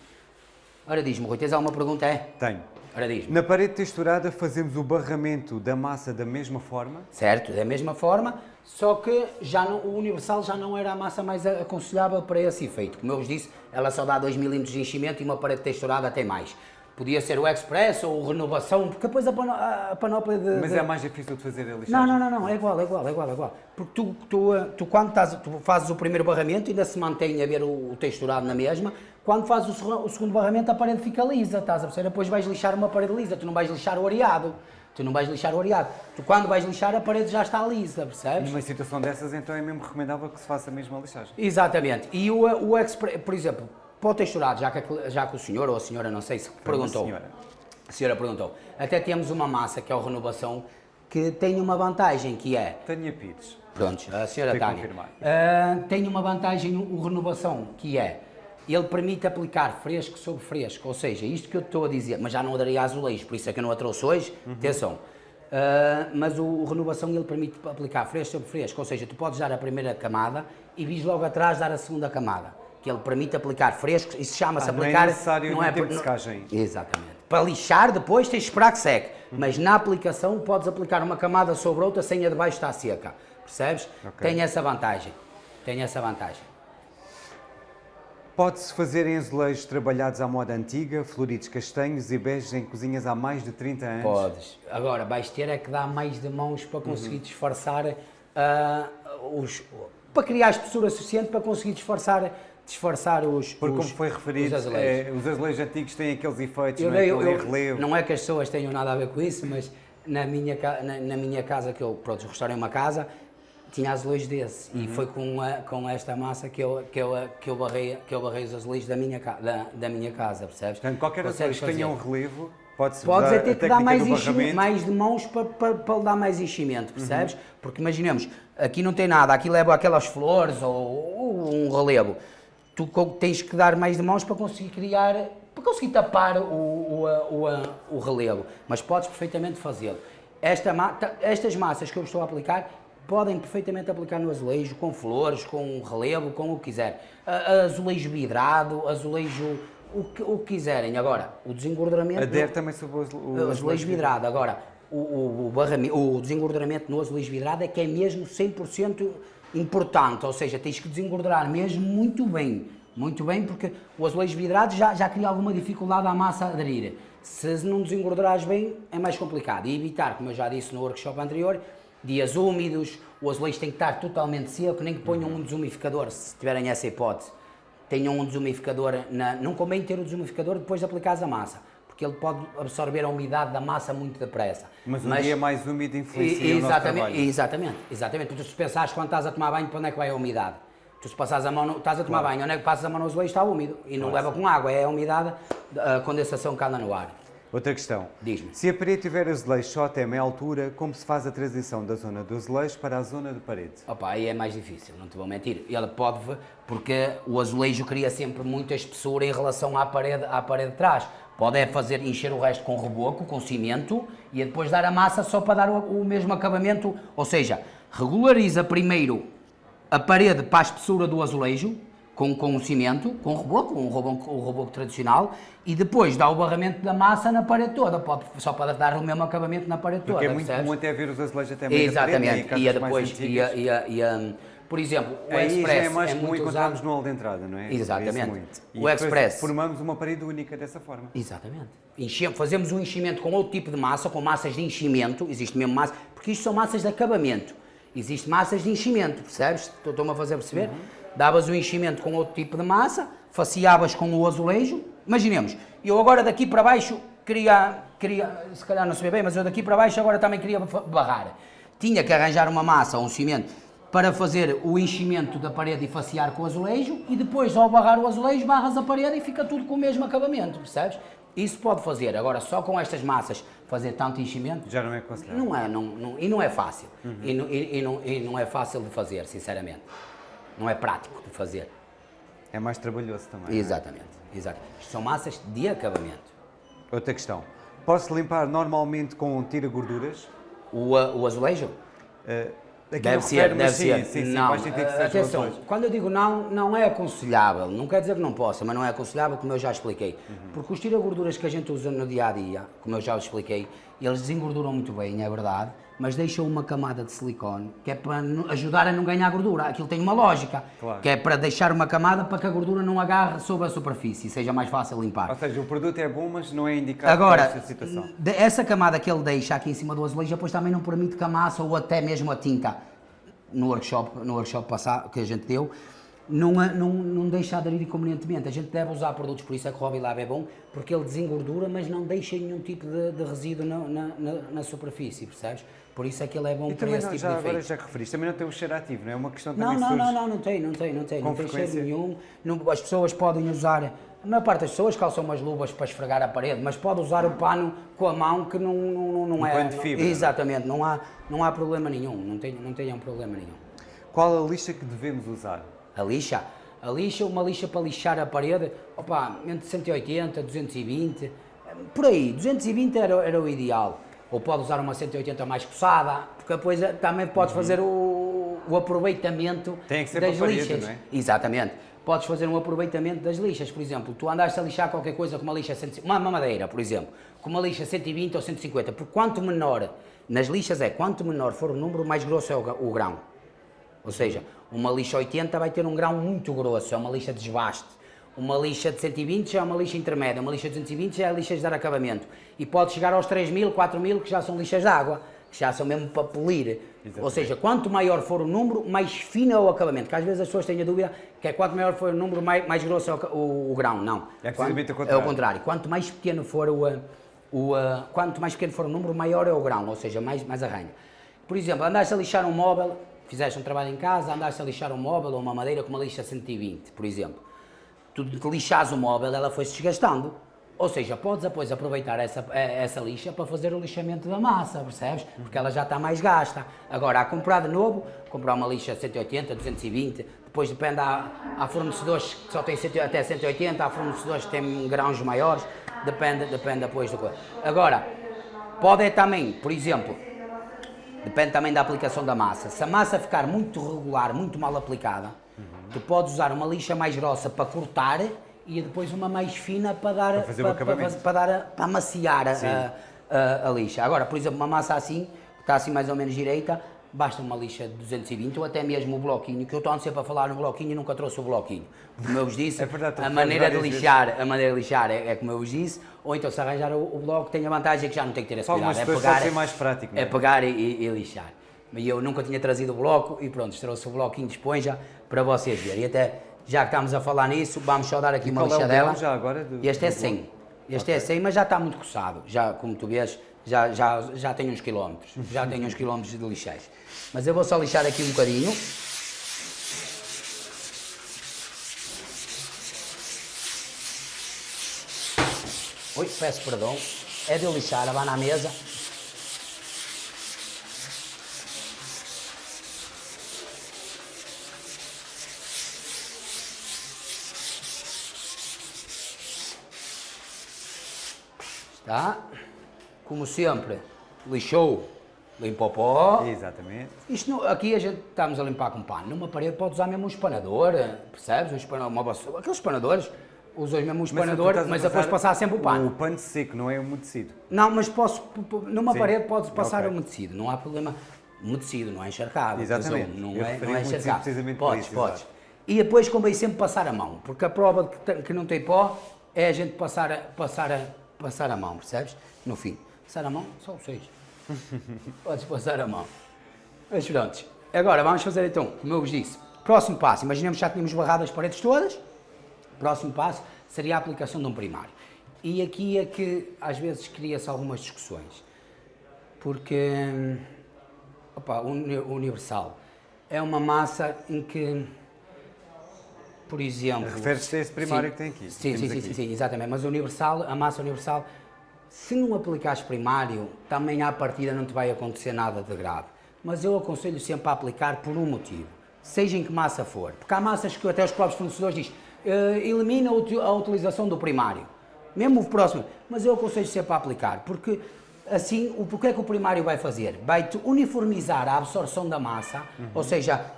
Ora diz-me, Rui, tens alguma pergunta? É? Tenho. Ora diz-me. Na parede texturada fazemos o barramento da massa da mesma forma? Certo, da mesma forma, só que já não, o universal já não era a massa mais aconselhável para esse efeito. Como eu vos disse, ela só dá 2 mm de enchimento e uma parede texturada tem mais. Podia ser o Express ou o Renovação, porque depois a, a panóplia de... Mas de... é mais difícil de fazer a lixagem? Não, não, não, não, é igual, é igual, é igual, é igual. Porque tu, tu, tu quando estás, tu fazes o primeiro barramento, ainda se mantém a ver o, o texturado na mesma, quando fazes o, o, segundo barramento a parede fica lisa, estás a perceber? Depois vais lixar uma parede lisa, tu não vais lixar o areado. Tu não vais lixar o areado. Tu quando vais lixar a parede já está lisa, percebes? Numa situação dessas então é mesmo recomendável que se faça mesmo a lixagem. Exatamente. E o, o Express, por exemplo, para o texturado, já que, já que o senhor ou a senhora, não sei se perguntou. Senhora a senhora perguntou. Até temos uma massa, que é o Renovação, que tem uma vantagem, que é... Tânia Pires. Pronto, a senhora Tânia. Uh, tem uma vantagem, o Renovação, que é... Ele permite aplicar fresco sobre fresco, ou seja, isto que eu estou a dizer, mas já não daria azulejo, por isso é que eu não a trouxe hoje, uhum. atenção. Uh, mas o, o, Renovação ele permite aplicar fresco sobre fresco, ou seja, tu podes dar a primeira camada e vis logo atrás dar a segunda camada que ele permite aplicar frescos, isso chama-se Ah, não é aplicar... necessário no tempo de não- secagem. Exatamente. Para lixar, depois tens de esperar que seque. Mas na aplicação podes aplicar uma camada sobre outra sem a de baixo estar seca. Percebes? Ok. Tem essa vantagem. Tem essa vantagem. Pode-se fazer em azulejos trabalhados à moda antiga, floridos castanhos e beges em cozinhas há mais de 30 anos? Podes. Agora, vais ter é que dar mais de mãos para Uhum. conseguir disfarçar ah, os. para criar a espessura suficiente para conseguir disfarçar, disfarçar os. Porque, os, como foi referido, os azulejos. é, os azulejos antigos têm aqueles efeitos, Eu não, é? Aquele eu- relevo. não é que as pessoas tenham nada a ver com isso, mas na minha, na, na minha casa, que eu pronto, restaurei uma casa, tinha azulejos desse. Uhum. E foi com, a- com esta massa que eu, que, eu, que, eu barrei, que eu barrei os azulejos da minha, da, da minha casa, percebes? Portanto, qualquer azulejo que tenha um relevo, pode-se Podes usar é ter que dar mais, mais de mãos para, para, para lhe dar mais enchimento, percebes? Porque imaginemos, aqui não tem nada, aqui leva aquelas flores ou, ou um relevo. Tu tens que dar mais de mãos para conseguir criar, para conseguir tapar o, o, o, o relevo, mas podes perfeitamente fazê-lo. Esta, estas massas que eu estou a aplicar podem perfeitamente aplicar no azulejo, com flores, com relevo, com o que quiser. Azulejo vidrado, azulejo, o que, o que quiserem. Agora, o desengorduramento... Adere também sobre o azu- o O azulejo azulejo vidrado. Agora, o, o, o, o desengorduramento no azulejo vidrado é que é mesmo 100% importante, ou seja, tens que desengordurar mesmo muito bem, muito bem, porque o azulejo vidrado já, já cria alguma dificuldade à massa aderir. Se não desengordurares bem, é mais complicado. E evitar, como eu já disse no workshop anterior, dias úmidos, o azulejo tem que estar totalmente seco, nem que ponham um desumificador, se tiverem essa hipótese. Tenham um desumificador, na, não convém ter o desumificador depois de aplicares a massa, porque ele pode absorver a umidade da massa muito depressa. Mas um dia mais úmido influencia E- o nosso exatamente, trabalho. exatamente, exatamente. Tu se pensares quando estás a tomar banho, para onde é que vai a umidade? Tu se passares a mão, no, estás a tomar banho, onde é que passas a mão no azulejo está úmido e não leva com água, é a umidade, a condensação que anda no ar. Outra questão. Diz-me. Se a parede tiver azulejo só até meia altura, como se faz a transição da zona do azulejo para a zona de parede? Opa, aí é mais difícil, não te vou mentir. Ele pode, porque o azulejo cria sempre muita espessura em relação à parede, à parede de trás. Pode é fazer, encher o resto com reboco, com cimento, e é depois dar a massa só para dar o, o mesmo acabamento. Ou seja, regulariza primeiro a parede para a espessura do azulejo, com, com o cimento, com o reboco, um reboco, o reboco tradicional, e depois dá o barramento da massa na parede toda, só para dar o mesmo acabamento na parede Porque toda. é muito percebes? comum até ver os azulejos até meio parede, Exatamente, e a mais depois, e a, antigas. e a, e a- por exemplo, o Aí Express já é mais comum muito encontrarmos no hall de entrada, não é? Exatamente. E O Express. Formamos uma parede única dessa forma. Exatamente. Enchemos, fazemos um enchimento com outro tipo de massa, com massas de enchimento, existe mesmo massa, porque isto são massas de acabamento. Existem massas de enchimento, percebes? Estou- Estou-me a fazer perceber? Davas o enchimento com outro tipo de massa, faceavas com o azulejo. Imaginemos, eu agora daqui para baixo queria, queria, se calhar não se vê bem, mas eu daqui para baixo agora também queria barrar. Tinha que arranjar uma massa ou um cimento para fazer o enchimento da parede e facear com o azulejo e depois ao barrar o azulejo barras a parede e fica tudo com o mesmo acabamento, percebes? Isso pode fazer, agora só com estas massas fazer tanto enchimento Já não é aconselhável. não é, não, não- e não é fácil. E, não, e- e não- e não é fácil de fazer, sinceramente. Não é prático de fazer. É mais trabalhoso também. é? Exatamente, exato. Isto são massas de acabamento. Outra questão. Posso limpar normalmente com tira-gorduras? O, o azulejo? Uh, Deve não ser, deve sim, ser. Sim, sim, não, atenção, quando eu digo não, não é aconselhável. Não quer dizer que não possa, mas não é aconselhável, como eu já expliquei. Uhum. Porque os tira-gorduras que a gente usa no dia a dia, como eu já expliquei, eles desengorduram muito bem, é verdade, mas deixam uma camada de silicone que é para ajudar a não ganhar gordura. Aquilo tem uma lógica, Claro. que é para deixar uma camada para que a gordura não agarre sobre a superfície e seja mais fácil limpar. Ou seja, o produto é bom, mas não é indicado Agora, para esta situação. essa camada que ele deixa aqui em cima do azulejo, depois também não permite que a massa ou até mesmo a tinta, no workshop, no workshop passado que a gente deu, não, não, não deixa aderir convenientemente. A gente deve usar produtos, por isso é que o Hobby Lab é bom, porque ele desengordura, mas não deixa nenhum tipo de, de resíduo na, na, na- na superfície, percebes? Por isso é que ele é bom E para esse não, tipo já, de agora efeito. já que referiste, também não tem o cheiro ativo, não é? É uma questão Não, também não, não, surge. não, não tem, não tem, não tem, Com não tem cheiro nenhum. Não- as pessoas podem usar, a maior parte das pessoas calçam umas luvas para esfregar a parede, mas pode usar o pano com a mão que não, não, não, não Um é. de não- fibra, não é? exatamente, não há, não há problema nenhum, não, tem, não tenham problema nenhum. Qual a lixa que devemos usar? A lixa, a lixa, uma lixa para lixar a parede, opa, entre 180, 220, por aí, 220 era, era o ideal. Ou pode usar uma 180 mais coçada, porque depois eh, também podes fazer o, o aproveitamento Uhum. Tem que ser das lixas. não é? Exatamente. podes fazer um aproveitamento das lixas. Por exemplo, tu andaste a lixar qualquer coisa com uma lixa, uma madeira, por exemplo, com uma lixa 120 ou 150, por quanto menor, nas lixas é, quanto menor for o número, mais grosso é o, o grão. Ou seja, uma lixa 80 vai ter um grão muito grosso, é uma lixa de desbaste. Uma lixa de 120 já é uma lixa intermédia, uma lixa de 220 já é lixa de dar acabamento. E pode chegar aos 3.000, 4.000, que já são lixas de água, que já são mesmo para polir. Exatamente. Ou seja, quanto maior for o número, mais fino é o acabamento. Que às vezes as pessoas têm a dúvida que é quanto maior for o número, mais, mais grosso é o, o, o grão. Não. É precisamente o contrário. É o contrário. Quanto mais pequeno for o, o, quanto mais pequeno for o número, maior é o grão, ou seja, mais, mais arranha. Por exemplo, andaste a lixar um móvel, fizeste um trabalho em casa, andaste a lixar um móvel ou uma madeira com uma lixa 120, por exemplo tu lixas o móvel, ela foi-se desgastando. Ou seja, podes depois aproveitar essa, eh, essa lixa para fazer o lixamento da massa, percebes? Porque ela já está mais gasta. Agora, a comprar de novo, comprar uma lixa 180, 220, depois depende, há, há fornecedores que só têm até 180, há fornecedores que têm grãos maiores, depende, depende depois do coisa. Agora, pode também, por exemplo, depende também da aplicação da massa. Se a massa ficar muito regular, muito mal aplicada, Tu podes usar uma lixa mais grossa para cortar e depois uma mais fina para dar para, fazer para, para, para, dar para amaciar a, a, a, lixa. Agora, por exemplo, uma massa assim, que está assim mais ou menos direita, basta uma lixa de 220 ou até mesmo o bloquinho, que eu estou sempre a falar no bloquinho e nunca trouxe o bloquinho. Como eu vos disse, é verdade, a maneira de lixar, a maneira de lixar é, é, como eu vos disse, ou então se arranjar o, o bloco tem a vantagem que já não tem que ter esse cuidado, é pegar, mais prático, é? é pegar e, e, e lixar. E eu nunca tinha trazido o bloco e pronto, trouxe o bloquinho de esponja para vocês verem. E até, já que estamos a falar nisso, vamos só dar aqui e uma lixadela. É já agora do, este é 100. Este é okay. é 100, mas já está muito coçado. Já, como tu vês, já, já, já tem uns quilómetros. Já tem uns quilómetros de lixais. Mas eu vou só lixar aqui um bocadinho. Oi, peço perdão. É de lixar, vai na mesa. Tá? Como sempre, lixou, limpa o pó. Exatamente. Isto não, aqui a gente estamos a limpar com pano. Numa parede pode usar mesmo um espanador, percebes? Um espanador, uma vassoura. Aqueles espanadores, usas mesmo um espanador, mas, mas depois passar sempre o pano. O pano seco, não é umedecido. Não, mas posso, numa Sim. parede podes passar okay. umedecido, não há problema. Umedecido, não é encharcado. Exatamente. Não, é, não é encharcado. Precisamente podes, isso, podes. Exato. E depois convém sempre passar a mão, porque a prova de que, que não tem pó é a gente passar a, passar a, passar a mão, percebes? No fim. Passar a mão, só vocês. Podes passar a mão. Mas pronto. Agora vamos fazer então, como eu vos disse, próximo passo. Imaginemos que já tínhamos barrado as paredes todas. Próximo passo seria a aplicação de um primário. E aqui é que às vezes cria-se algumas discussões. Porque, opa, o Universal é uma massa em que por exemplo... Refere-se a esse primário sim, que tem aqui. Sim, sim, sim, sim, exatamente. Mas universal, a massa universal, se não aplicares primário, também à partida não te vai acontecer nada de grave. Mas eu aconselho sempre a aplicar por um motivo, seja em que massa for. Porque há massas que até os próprios fornecedores dizem, uh, elimina a utilização do primário. Mesmo o próximo. Mas eu aconselho sempre a aplicar, porque assim, o que é que o primário vai fazer? Vai-te uniformizar a absorção da massa, uhum. ou seja,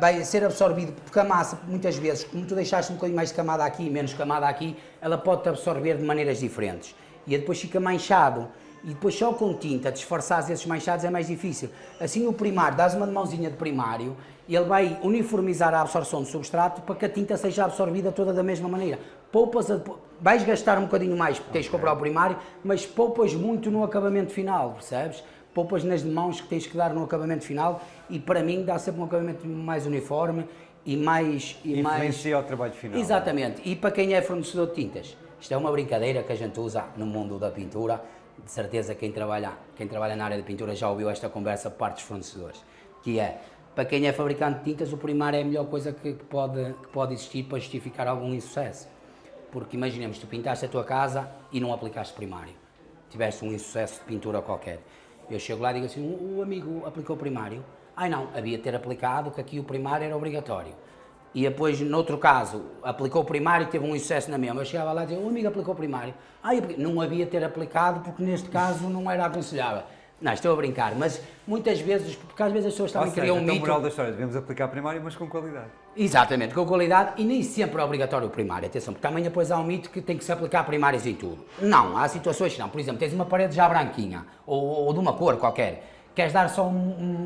vai ser absorvido, porque a massa, muitas vezes, como tu deixaste um bocadinho mais de camada aqui, menos camada aqui, ela pode-te absorver de maneiras diferentes. E depois fica manchado. E depois só com tinta, disfarçar esses manchados é mais difícil. Assim o primário, dás uma mãozinha de primário, e ele vai uniformizar a absorção do substrato para que a tinta seja absorvida toda da mesma maneira. Poupas, a, vais gastar um bocadinho mais porque tens de comprar o primário, mas poupas muito no acabamento final, percebes? poupas nas mãos que tens que dar no acabamento final e para mim dá sempre um acabamento mais uniforme e mais... E Influencia mais... o trabalho final. Exatamente. E para quem é fornecedor de tintas, isto é uma brincadeira que a gente usa no mundo da pintura, de certeza quem trabalha, quem trabalha na área de pintura já ouviu esta conversa por parte dos fornecedores, que é, para quem é fabricante de tintas, o primário é a melhor coisa que pode, que pode existir para justificar algum insucesso. Porque imaginemos, tu pintaste a tua casa e não aplicaste primário. Tiveste um insucesso de pintura qualquer. Eu chego lá e digo assim, o amigo aplicou primário? Ai não, havia de ter aplicado, que aqui o primário era obrigatório. E depois, noutro caso, aplicou primário e teve um excesso na mesma. Eu chegava lá e dizia, o amigo aplicou primário. Ai, não havia ter aplicado porque neste caso não era aconselhável. Não, estou a brincar, mas muitas vezes, porque às vezes as pessoas também criam um então, mito. moral da história, devemos aplicar primário, mas com qualidade. Exatamente, com qualidade e nem sempre é obrigatório o primário. Atenção, porque também depois há um mito que tem que se aplicar primários em tudo. Não, há situações que não. Por exemplo, tens uma parede já branquinha ou, ou de uma cor qualquer. Queres dar só um-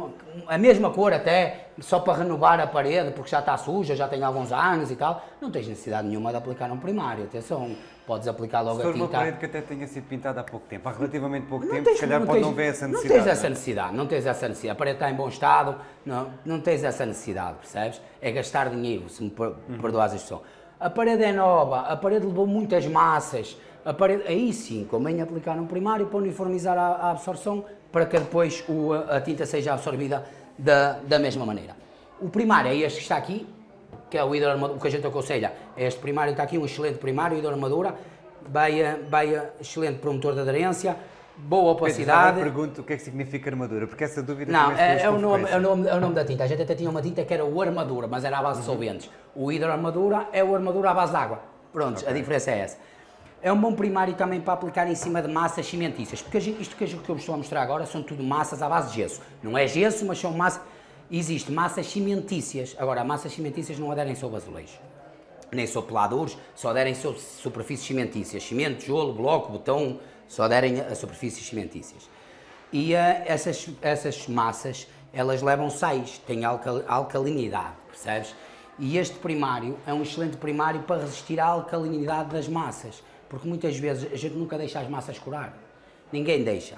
um- a mesma cor até, só para renovar a parede, porque já está suja, já tem alguns anos e tal. Não tens necessidade nenhuma de aplicar um primário. Atenção, podes aplicar logo Se a for uma tinta. parede que até tenha sido pintada há pouco tempo, há relativamente pouco tempo, tens- se calhar pode tens- não ver essa Não necessidade. tens essa não é? necessidade, não tens essa necessidade. A parede está em bom estado, não, não tens essa necessidade, percebes? É gastar dinheiro, se me per- Uhum. perdoas a expressão. A parede é nova, a parede levou muitas massas, parede, aí sim, convém aplicar um primário para uniformizar a, a absorção, para que depois o- a tinta seja absorvida da, da mesma maneira. O primário é este que está aqui, que é o hidroarmadura, o que a gente aconselha, é este primário está aqui, um excelente primário, hidroarmadura, vai, a- vai a- excelente promotor de aderência, boa opacidade. agora pergunto o que é que significa armadura, porque essa dúvida Não, é, é, o nome, é, o nome, é o nome da tinta. A gente até tinha uma tinta que era o armadura, mas era à base de Uhum. solventes. O hidroarmadura é o armadura à base de água. Pronto, a diferença é essa. É um bom primário também para aplicar em cima de massas cimentícias, porque isto que eu vos estou a mostrar agora são tudo massas à base de gesso. Não é gesso, mas são massas. Existe massas cimentícias. Agora, massas cimentícias não aderem sobre azulejo nem sobre peladores, só aderem sobre superfícies cimentícias. Cimento, tijolo, bloco, betão, só aderem a superfícies cimentícias. E ah, essas, essas massas, elas levam sais, têm alcal- alcalinidade, percebes? E este primário é um excelente primário para resistir à alcalinidade das massas, porque muitas vezes a gente nunca deixa as massas curar. Ninguém deixa.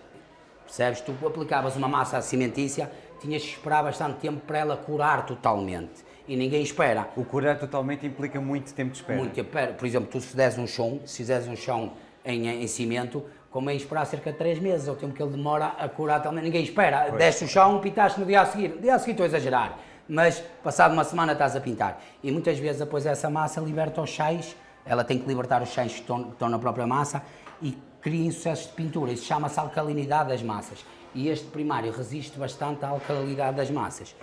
Percebes? Tu aplicavas uma massa cimentícia, tinhas que esperar bastante tempo para ela curar totalmente. E ninguém espera. O curar totalmente implica muito tempo de espera. Muito tempo. Por exemplo, tu se deres um chão, se fizeres um chão em, em cimento, convém esperar cerca de 3 meses, é o tempo que ele demora a curar também. Ninguém espera. Desce o chão, pintaste no dia a seguir. No dia a seguir estou a exagerar, mas passado uma semana estás a pintar. E muitas vezes depois essa massa liberta os sais, ela tem que libertar os sais que estão, que estão na própria massa e cria sucessos de pintura. Isso chama-se alcalinidade das massas. E este primário resiste bastante à alcalinidade das massas.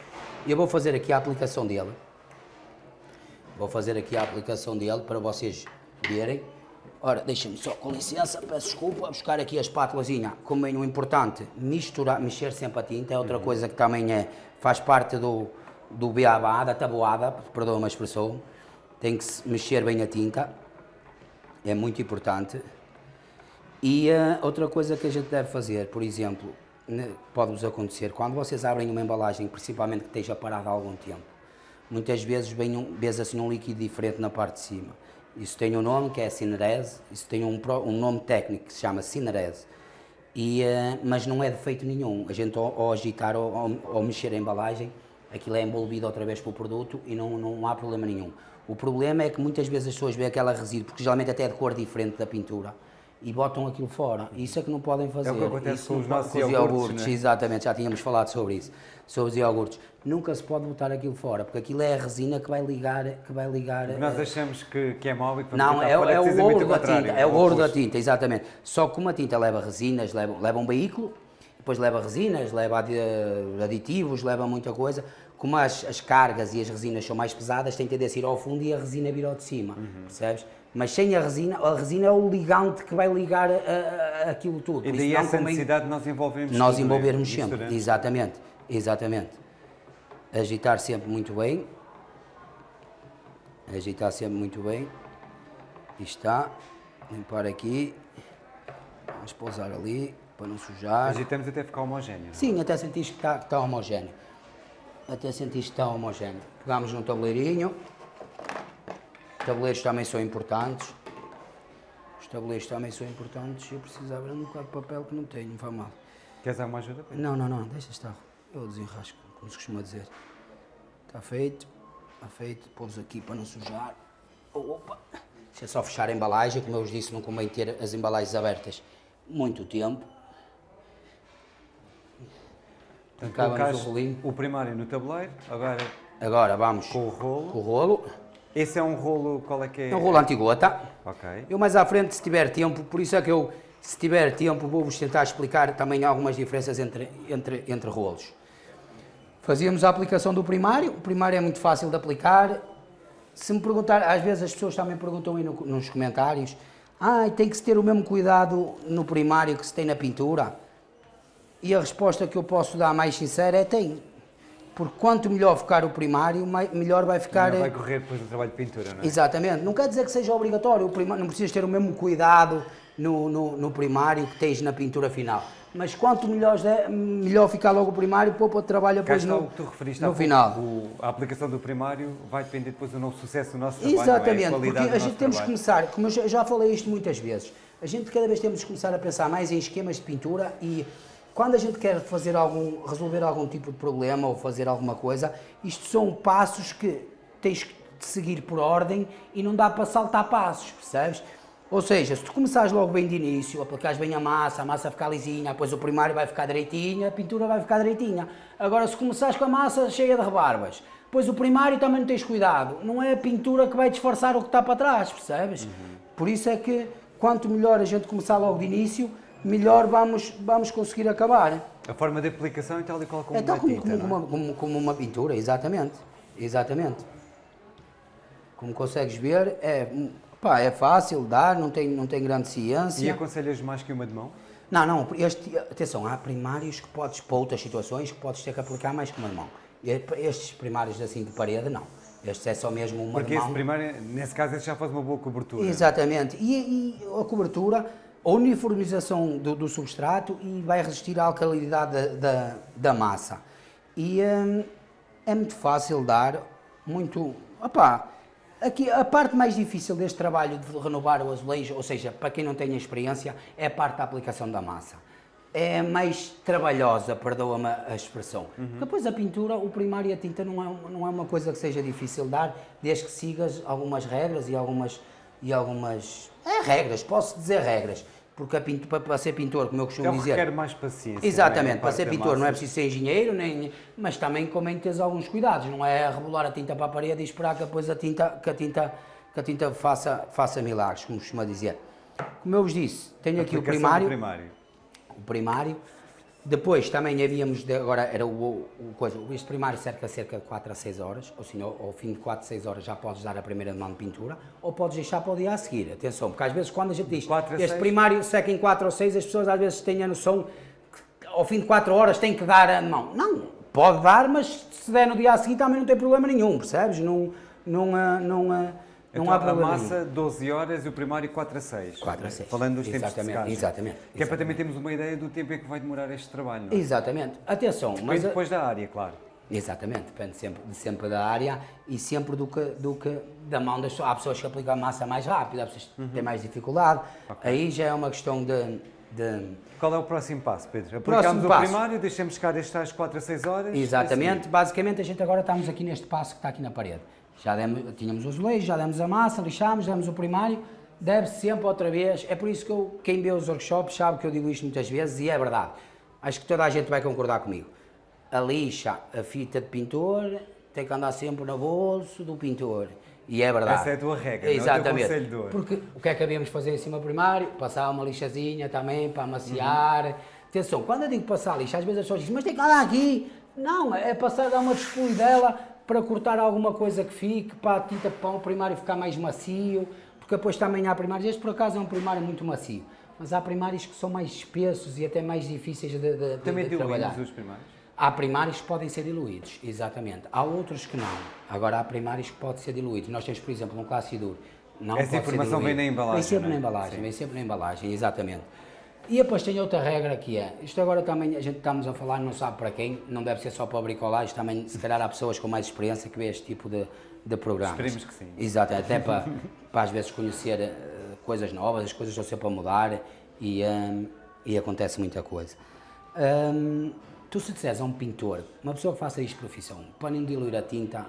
Eu vou fazer aqui a aplicação dele. Vou fazer aqui a aplicação dele para vocês verem. Ora, deixem-me só, com licença, peço desculpa, buscar aqui a espátulazinha. Como é importante, misturar, mexer sempre a tinta, é outra coisa que também é, faz parte do, do beabá, da tabuada, perdoa-me a expressão. Tem que se mexer bem a tinta, é muito importante. E ah, outra coisa que a gente deve fazer, por exemplo, pode-vos acontecer, quando vocês abrem uma embalagem, principalmente que esteja parada há algum tempo, muitas vezes vem um, vês assim um líquido diferente na parte de cima. Isso tem um nome que é cinerese, isso tem um, um nome técnico que se chama cinerese. E, ah, mas não é defeito nenhum. A gente ao, ao agitar ou, mexer a embalagem, aquilo é envolvido outra vez pelo produto e não, não há problema nenhum. O problema é que muitas vezes as pessoas veem aquela resíduo, porque geralmente até é de cor diferente da pintura, e botam aquilo fora. Isso é que não podem fazer. o que acontece Isso com os nossos com os iogurtes, iogurtes, não é? Exatamente, já tínhamos falado sobre isso, sobre os iogurtes. Nunca se pode botar aquilo fora, porque aquilo é a resina que vai ligar, que vai ligar. Nós eh, achamos que, que é mau e que não, é, fora, é o ouro da tinta, é o ouro da tinta, exatamente. Só que como a tinta leva resinas, leva, leva um veículo, depois leva resinas, leva adi- aditivos, leva muita coisa. Como as, as cargas e as resinas são mais pesadas, tem tendência a ir ao fundo e a resina vir ao de cima, Uhum. percebes? Mas sem a resina, a resina é o ligante que vai ligar a- a- a- aquilo tudo. E daí isso essa necessidade de nós envolvermos nós envolvermos sempre, exatamente, exatamente. Agitar sempre muito bem. Agitar sempre muito bem. E está. Limpar aqui. Vamos pousar ali, para não sujar. Agitamos até ficar homogéneo. Sim, até sentiste que está, que está homogéneo. Até sentiste que está homogéneo. Pegamos num tabuleirinho. Tabuleiros também são importantes. Os tabuleiros também são importantes. Eu precisava de um bocado de papel que não tenho, não faz mal. Queres alguma ajuda? Não, não, não, deixa estar. Eu desenrasco, como se costuma dizer. Está feito, está feito. Pôs aqui para não sujar. Opa! Deixa só fechar a embalagem, como eu vos disse, não convém ter as embalagens abertas muito tempo. Colocaste o rolinho. o primário no tabuleiro, agora Agora vamos com o rolo. com o rolo. Esse é um rolo, qual é que é? É um rolo antigota. Ok. Eu mais à frente, se tiver tempo, por isso é que eu, se tiver tempo, vou-vos tentar explicar também algumas diferenças entre, entre, entre rolos. Fazíamos a aplicação do primário, o primário é muito fácil de aplicar. Se me perguntar, às vezes as pessoas também perguntam aí no- nos comentários, ah, tem que se ter o mesmo cuidado no primário que se tem na pintura. E a resposta que eu posso dar mais sincera é tem. Porque quanto melhor ficar o primário, melhor vai ficar. Não vai eh, correr depois do trabalho de pintura, não é? Exatamente. Não quer dizer que seja obrigatório, o prima- não precisas ter o mesmo cuidado no, no, no primário que tens na pintura final. Mas quanto melhor, melhor ficar logo o primário, poupa de trabalho depois no, o que tu referiste no final. o- a aplicação do primário vai depender depois do nosso sucesso do nosso trabalho, não é? Exatamente, qualidade porque a gente temos que começar, como eu já- já falei isto muitas vezes, a gente cada vez temos que começar a pensar mais em esquemas de pintura e quando a gente quer fazer algum, resolver algum tipo de problema ou fazer alguma coisa, isto são passos que tens que seguir por ordem e não dá para saltar passos, percebes? Ou seja, se tu começares logo bem de início, aplicares bem a massa, a massa ficar lisinha, depois o primário vai ficar direitinha, a pintura vai ficar direitinha. Agora, se começares com a massa cheia de rebarbas, depois o primário também não tens cuidado. Não é a pintura que vai disfarçar o que está para trás, percebes? Por isso é que quanto melhor a gente começar logo de início, melhor vamos, vamos conseguir acabar. A forma de aplicação é tal e qual como É tal como, tinta, como, não é? como, como- como uma pintura, exatamente. Exatamente. Como consegues ver, é, pá, é fácil dar, não tem, não tem grande E ciência. aconselhas mais que uma de mão? Não, não, este, atenção, há primários que podes, para outras situações, que podes ter que aplicar mais que uma de mão. E Estes primários assim de parede, não. Este é só mesmo uma Porque de esse mão. primário, nesse caso, esse já faz uma boa cobertura. Exatamente. E, e a cobertura, a uniformização do, do substrato e vai resistir à alcalinidade da, da, da massa. E hum, é muito fácil dar, muito. Opá, aqui, a parte mais difícil deste trabalho de renovar o azulejo, ou seja, para quem não tem experiência, é a parte da aplicação da massa. É mais trabalhosa, perdoa-me a expressão. Depois a pintura, o primário e a tinta não é, não é uma coisa que seja difícil dar, desde que sigas algumas regras e algumas. E algumas é, regras, posso dizer regras. Porque pinto, para, ser pintor, como eu costumo Então dizer. requer mais paciência. é? Exatamente, A para ser pintor não é massa. preciso ser engenheiro, nem, mas também convém teres alguns cuidados, não é rebolar a tinta para a parede e esperar que depois a tinta, que a tinta, que a tinta faça, faça milagres, como costuma dizer. Como eu vos disse, tenho aqui o primário, primário. o primário, depois também havíamos, de, agora era o, o coisa, este primário cerca cerca de 4 a 6 horas, ou seja, ao, ao fim de 4 a 6 horas já podes dar a primeira mão de pintura, ou podes deixar para o dia a seguir, atenção, porque às vezes quando a gente diz, a este seis? primário seca em 4 ou 6, as pessoas às vezes têm a noção que ao fim de 4 horas tem que dar a mão. Não, pode dar, mas se der no dia a seguir também não tem problema nenhum, percebes? Não, não, há- não, há- não Então, há a problema nenhum. massa 12 horas e o primário 4 a 6. 4 a 6. Falando dos tempos de Exatamente, secagem. exatamente, Que é para também termos uma ideia do tempo em que vai demorar este trabalho, não é? Exatamente. Atenção, Depende mas... a- depois da área, claro. Exatamente, depende sempre, de- sempre da área e sempre do que, do que da mão das pessoas. Há pessoas que aplicam a massa mais rápido, há pessoas que têm mais dificuldade. Aí já é uma questão de. de- Qual é o próximo passo, Pedro? Próximo Aplicamos o passo. primário, deixamos ficar estes tais 4 a 6 horas. Exatamente, basicamente a gente agora estamos aqui neste passo que está aqui na parede. Já demos, tínhamos o azulejo, já demos a massa, lixámos, demos o primário, deve-se sempre outra vez. É por isso que eu, quem vê os workshops sabe que eu digo isto muitas vezes e é verdade. Acho que toda a gente vai concordar comigo. A lixa, a fita de pintor, tem que andar sempre no bolso do pintor. E é verdade. Essa é a tua regra, não é o teu Exatamente. Porque o que é que havíamos de fazer em cima do primário? Passar uma lixazinha também para amaciar. Atenção, quando eu digo passar lixa, às vezes as pessoas dizem, mas tem que andar aqui. Não, é passar, dar uma dela para cortar alguma coisa que fique, para a tinta para o primário ficar mais macio, porque depois também há primários, este por acaso é um primário muito macio, mas há primários que são mais espessos e até mais difíceis de, de, Também de trabalhar. diluímos os primários. Há primários que podem ser diluídos, exatamente. Há outros que não. Agora, há primários que podem ser diluídos. Nós temos, por exemplo, um classe duro. Não Essa informação vem na embalagem, Vem sempre é? na embalagem, Sim. vem sempre na embalagem, exatamente. E depois tem outra regra que é, isto agora também a gente estamos a falar, não sabe para quem, não deve ser só para bricolagem, também se calhar há pessoas com mais experiência que vê este tipo de, de programas. Esperemos que sim. Exato, até para, para às vezes conhecer eh, coisas novas, as coisas estão sempre a mudar e, hum, e acontece muita coisa. Hum, tu se disseres a um pintor, uma pessoa que faça isto profissão, para não diluir a tinta,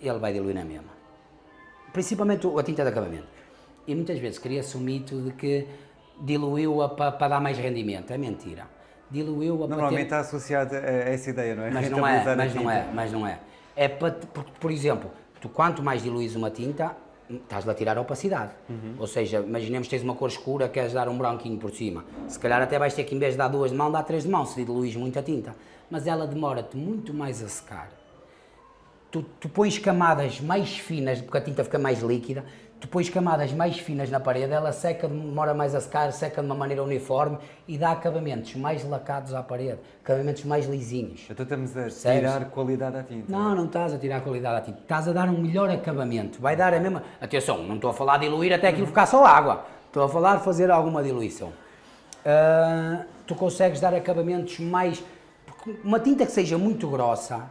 ele vai diluir na mesma. Principalmente o- a tinta de acabamento. E muitas vezes cria-se um mito de que diluiu-a para, para dar mais rendimento. É mentira. Diluiu-a para Normalmente ter... está associado a essa ideia, não é? Mas não é, mas não é, mas não é. É para, por, por exemplo, tu quanto mais diluís uma tinta, estás-lhe a tirar a opacidade. Uhum. Ou seja, imaginemos que tens uma cor escura, queres dar um branquinho por cima. Se calhar até vais ter que, em vez de dar duas de mão, dar três de mão, se diluís muita tinta. Mas ela demora-te muito mais a secar. Tu, tu pões camadas mais finas, porque a tinta fica mais líquida, depois camadas mais finas na parede, ela seca, demora mais a secar, seca de uma maneira uniforme e dá acabamentos mais lacados à parede, acabamentos mais lisinhos. Então estamos a tirar qualidade à tinta. Não, não estás a tirar qualidade à tinta, estás a dar um melhor acabamento, vai dar a mesma... Atenção, não estou a falar de diluir até aquilo ficar só água, estou a falar de fazer alguma diluição. Ah, tu consegues dar acabamentos mais... Uma tinta que seja muito grossa,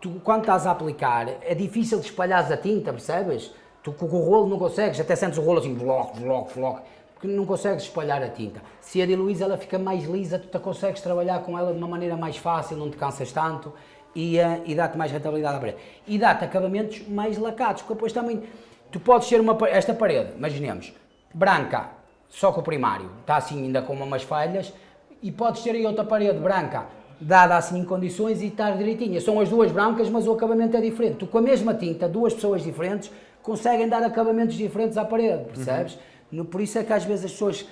tu quando estás a aplicar, é difícil de espalhares a tinta, percebes? Tu com o rolo não consegues, até sentes o rolo assim, bloco, bloco, bloco, porque não consegues espalhar a tinta. Se a diluís ela fica mais lisa, tu consegues trabalhar com ela de uma maneira mais fácil, não te cansas tanto e, ah, e dá-te mais rentabilidade à parede. E dá-te acabamentos mais lacados, porque depois também, tu podes ter uma, esta parede, imaginemos, branca, só com o primário, está assim ainda com umas falhas, e podes ter aí outra parede branca, dada assim em condições e estar direitinha. São as duas brancas, mas o acabamento é diferente. Tu com a mesma tinta, duas pessoas diferentes, conseguem dar acabamentos diferentes à parede, percebes? No- Por isso é que às vezes as pessoas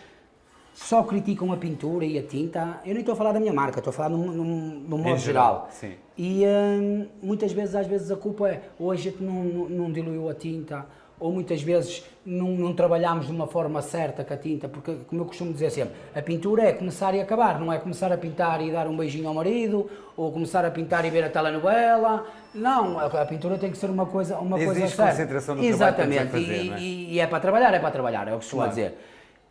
só criticam a pintura e a tinta. Eu nem estou a falar da minha marca, estou a falar no, no, no modo geral, geral. sim. E hum, muitas vezes, às vezes, a culpa é ou a gente não, não diluiu a tinta, ou muitas vezes não, não trabalhámos de uma forma certa com a tinta, porque, como eu costumo dizer sempre, a pintura é começar e acabar, não é começar a pintar e dar um beijinho ao marido, ou começar a pintar e ver a telenovela. Não, a, pintura tem que ser uma coisa, uma coisa Exige certa. concentração trabalho que Exatamente, fazer, e, é? e- e é para trabalhar, é para trabalhar, é o que se Claro. dizer.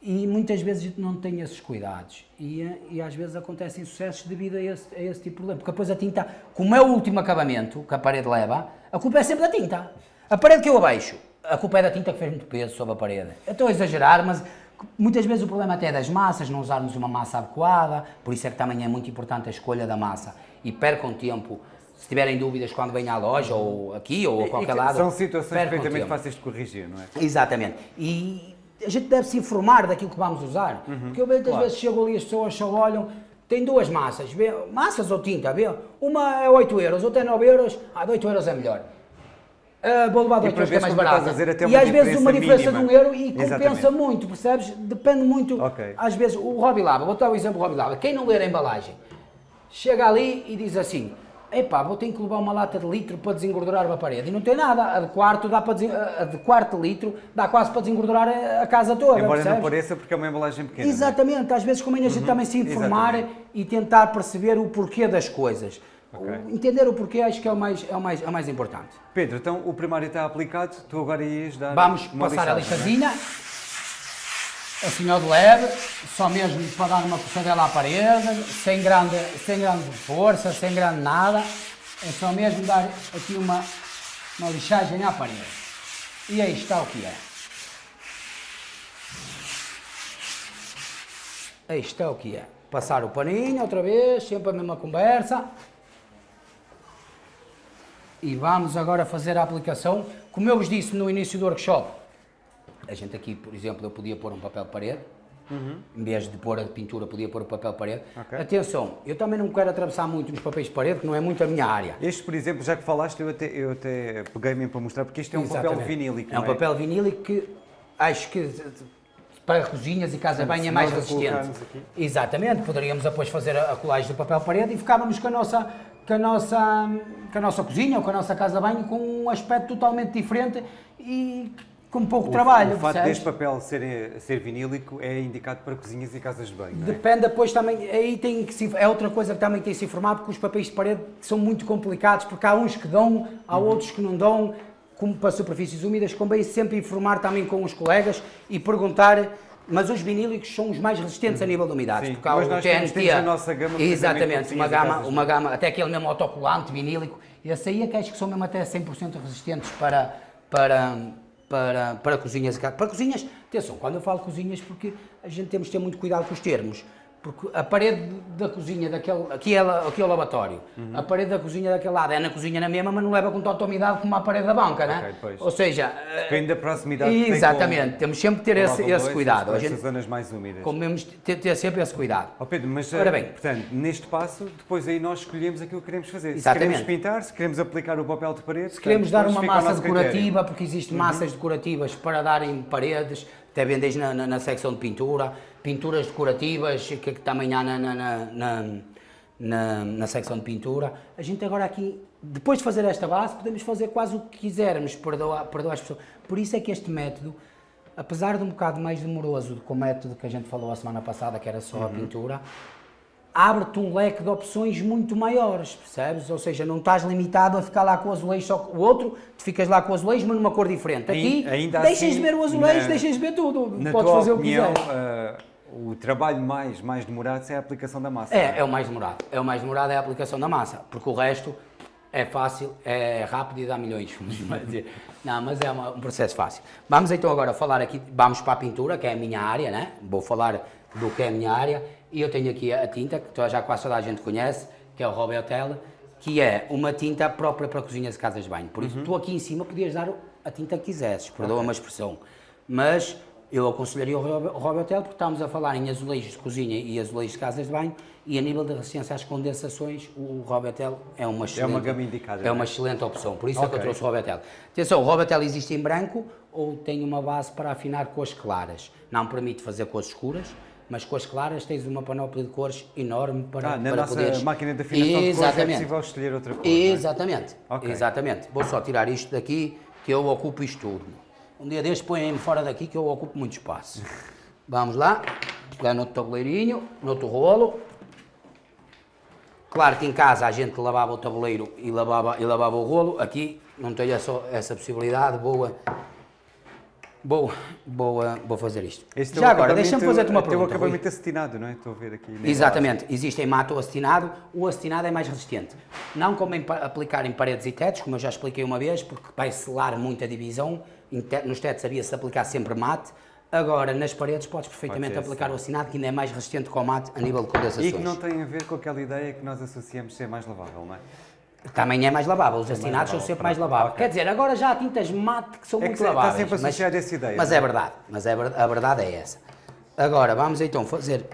E muitas vezes a gente não tem esses cuidados. E, e às vezes acontecem sucessos devido a esse, a esse tipo de problema. Porque depois a tinta, como é o último acabamento que a parede leva, a culpa é sempre da tinta. A parede que eu abaixo, a culpa é da tinta que fez muito peso sobre a parede. Eu estou a exagerar, mas muitas vezes o problema até é das massas, não usarmos uma massa adequada. Por isso é que também é muito importante a escolha da massa. E percam tempo. Se tiverem dúvidas quando venham à loja, ou aqui, ou a E- qualquer e lado. São situações perfeitamente fáceis de corrigir, não é? Exatamente. E a gente deve se informar daquilo que vamos usar. Porque eu muitas claro. vezes chego ali e as pessoas só olham, tem duas massas, vê, massas ou tinta, vê? Uma é 8 euros, outra é 9 euros, ah, de 8 euros é melhor. E 8 por euros que é mais barata. e às vezes uma diferença diferença de um mínima. euro e compensa Exatamente. muito, percebes? Depende muito. Ok. Às vezes, o Robbie Lava, vou dar o exemplo do Robbie Lava, quem não ler a embalagem, chega ali e diz assim, epá, vou ter que levar uma lata de litro para desengordurar uma parede. E não tem nada, a de quarto, dá para desen- a de quarto litro dá quase para desengordurar a casa toda, Embora não percebes? pareça, porque é uma embalagem pequena. não é? Exatamente, às vezes convém a gente também se informar Exatamente. e tentar perceber o porquê das coisas. Ok. O- Entender o porquê acho que é o mais, é o mais, é o mais importante. Pedro, então o primário está aplicado, tu agora ias dar. Vamos uma passar a lixada, não é? lixazinha, assim ao de leve, só mesmo para dar uma puxadela à parede, sem grande, sem grande força, sem grande nada, é só mesmo dar aqui uma, uma lixagem à parede. E aí está o que é. Aí está o que é. Passar o paninho outra vez, sempre a mesma conversa. E vamos agora fazer a aplicação. Como eu vos disse no início do workshop, a gente aqui, por exemplo, eu podia pôr um papel de parede. Em vez de pôr a pintura, podia pôr o papel de parede. Ok. Atenção, eu também não quero atravessar muito nos papéis de parede, que não é muito a minha área. Este, por exemplo, já que falaste, eu até, eu até peguei mesmo para mostrar, porque isto é um papel Exatamente. vinílico. É um não papel vinílico que acho que para cozinhas e casa de banho é mais resistente. Exatamente, poderíamos depois fazer a colagem do papel parede e ficávamos com a nossa com a nossa com a nossa cozinha ou com a nossa casa de banho com um aspecto totalmente diferente e com pouco O, trabalho. o facto percebes? deste papel ser, ser vinílico é indicado para cozinhas e casas de banho, é? Depende depois também, aí tem que se, é outra coisa que também tem que se informar, porque os papéis de parede são muito complicados, porque há uns que dão, há Uhum. outros que não dão, como para superfícies úmidas, convém sempre informar também com os colegas e perguntar, mas os vinílicos são os mais resistentes a nível de umidades, Uhum. Sim, porque há mas o nós TNT, temos- a nossa gama, exatamente, uma gama, uma gama, até aquele mesmo autocolante vinílico, esse aí é que acho que são mesmo até 100% resistentes para, para, para, para cozinhas. Para cozinhas, atenção, quando eu falo cozinhas, porque a gente temos de ter muito cuidado com os termos. Porque a parede da cozinha daquele. Aqui é, aqui é o lavatório. Uhum. A parede da cozinha daquele lado é na cozinha na mesma, mas não leva com tanta umidade como a parede da banca, né? Ou seja. Depende da proximidade que tem Exatamente, com- temos sempre que ter esse, esse cuidado. com A estas gente, zonas mais úmidas. comemos ter, ter sempre esse cuidado. Ó Pedro, mas Ora eh, bem. portanto, neste passo, depois aí nós escolhemos aquilo que queremos fazer. Exatamente. Se queremos pintar, se queremos aplicar o papel de parede, Se queremos dar uma massa critério. Uhum. decorativa, porque existem massas decorativas para dar em paredes, até vendes na, na, na secção de pintura, pinturas decorativas que, que também há na, na, na, na, secção de pintura. A gente agora aqui, depois de fazer esta base, podemos fazer quase o que quisermos, perdoa, perdoa as pessoas. Por isso é que este método apesar de um bocado mais demoroso com o método que a gente falou a semana passada, que era só a pintura, abre-te um leque de opções muito maiores, percebes? Ou seja, não estás limitado a ficar lá com o azulejo só o outro, tu ficas lá com o azulejo, mas numa cor diferente. Aqui, Ainda- ainda deixas assim, de ver o azulejo, na- deixas de ver tudo, Na podes fazer opinião, o que quiseres. eh, o trabalho mais, mais demorado é a aplicação da massa. É, é o mais demorado. É o mais demorado é a aplicação da massa, porque o resto é fácil, é rápido e dá milhões. Não, mas é uma- um processo fácil. Vamos então agora falar aqui, vamos para a pintura, que é a minha área, né? Vou falar do que é a minha área. E eu tenho aqui a tinta, que já quase toda a gente conhece, que é o Robertel, que é uma tinta própria para cozinhas e casas de banho. Por isso, tu aqui em cima podias dar a tinta que quisesses, perdoa-me a expressão. Mas eu aconselharia o Rob- o Robertel, porque estamos a falar em azulejos de cozinha e azulejos de casas de banho, e a nível de resistência às condensações, o Robertel é uma excelente, gama indicada, É é? uma excelente opção, por isso é que eu trouxe o Robertel. Atenção, o Robertel existe em branco ou tem uma base para afinar cores claras. Não permite fazer cores escuras, mas cores claras tens uma panóplia de cores enorme para, Ah, na para nossa poderes... máquina de afinação de cores é Exatamente. possível escolher outra cor. é? Exatamente, Ok. exatamente. Vou só tirar isto daqui, que eu ocupo isto tudo. Um dia deste põem-me fora daqui que eu ocupo muito espaço. Vamos lá, pegar no outro tabuleirinho, no outro rolo. Claro que em casa a gente lavava o tabuleiro e lavava, e lavava o rolo, aqui não tenho essa, essa possibilidade, boa, boa, boa, vou fazer isto. Este Já agora, acabamento- deixa-me fazer-te uma Tem o pergunta. Rui. acabamento acetinado, não é? Estou a ver aqui. Exatamente, existe em mato acetinado, o acetinado é mais resistente. Não como em aplicar em paredes e tetos, como eu já expliquei uma vez, porque vai selar muita divisão, nos tetos havia-se aplicar sempre mate, agora nas paredes podes perfeitamente Pode aplicar sim. o acetinado, que ainda é mais resistente que o mate a nível de condensações. E que não tem a ver com aquela ideia que nós associamos ser mais lavável, não é? Também é mais lavável, os acetinados são lavável, sempre mais laváveis. Quer dizer, agora já há tintas mate que são É que muito se- está laváveis. sempre mas- associado a essa ideia, Mas é? é verdade, mas é a verdade é essa. Agora, vamos então fazer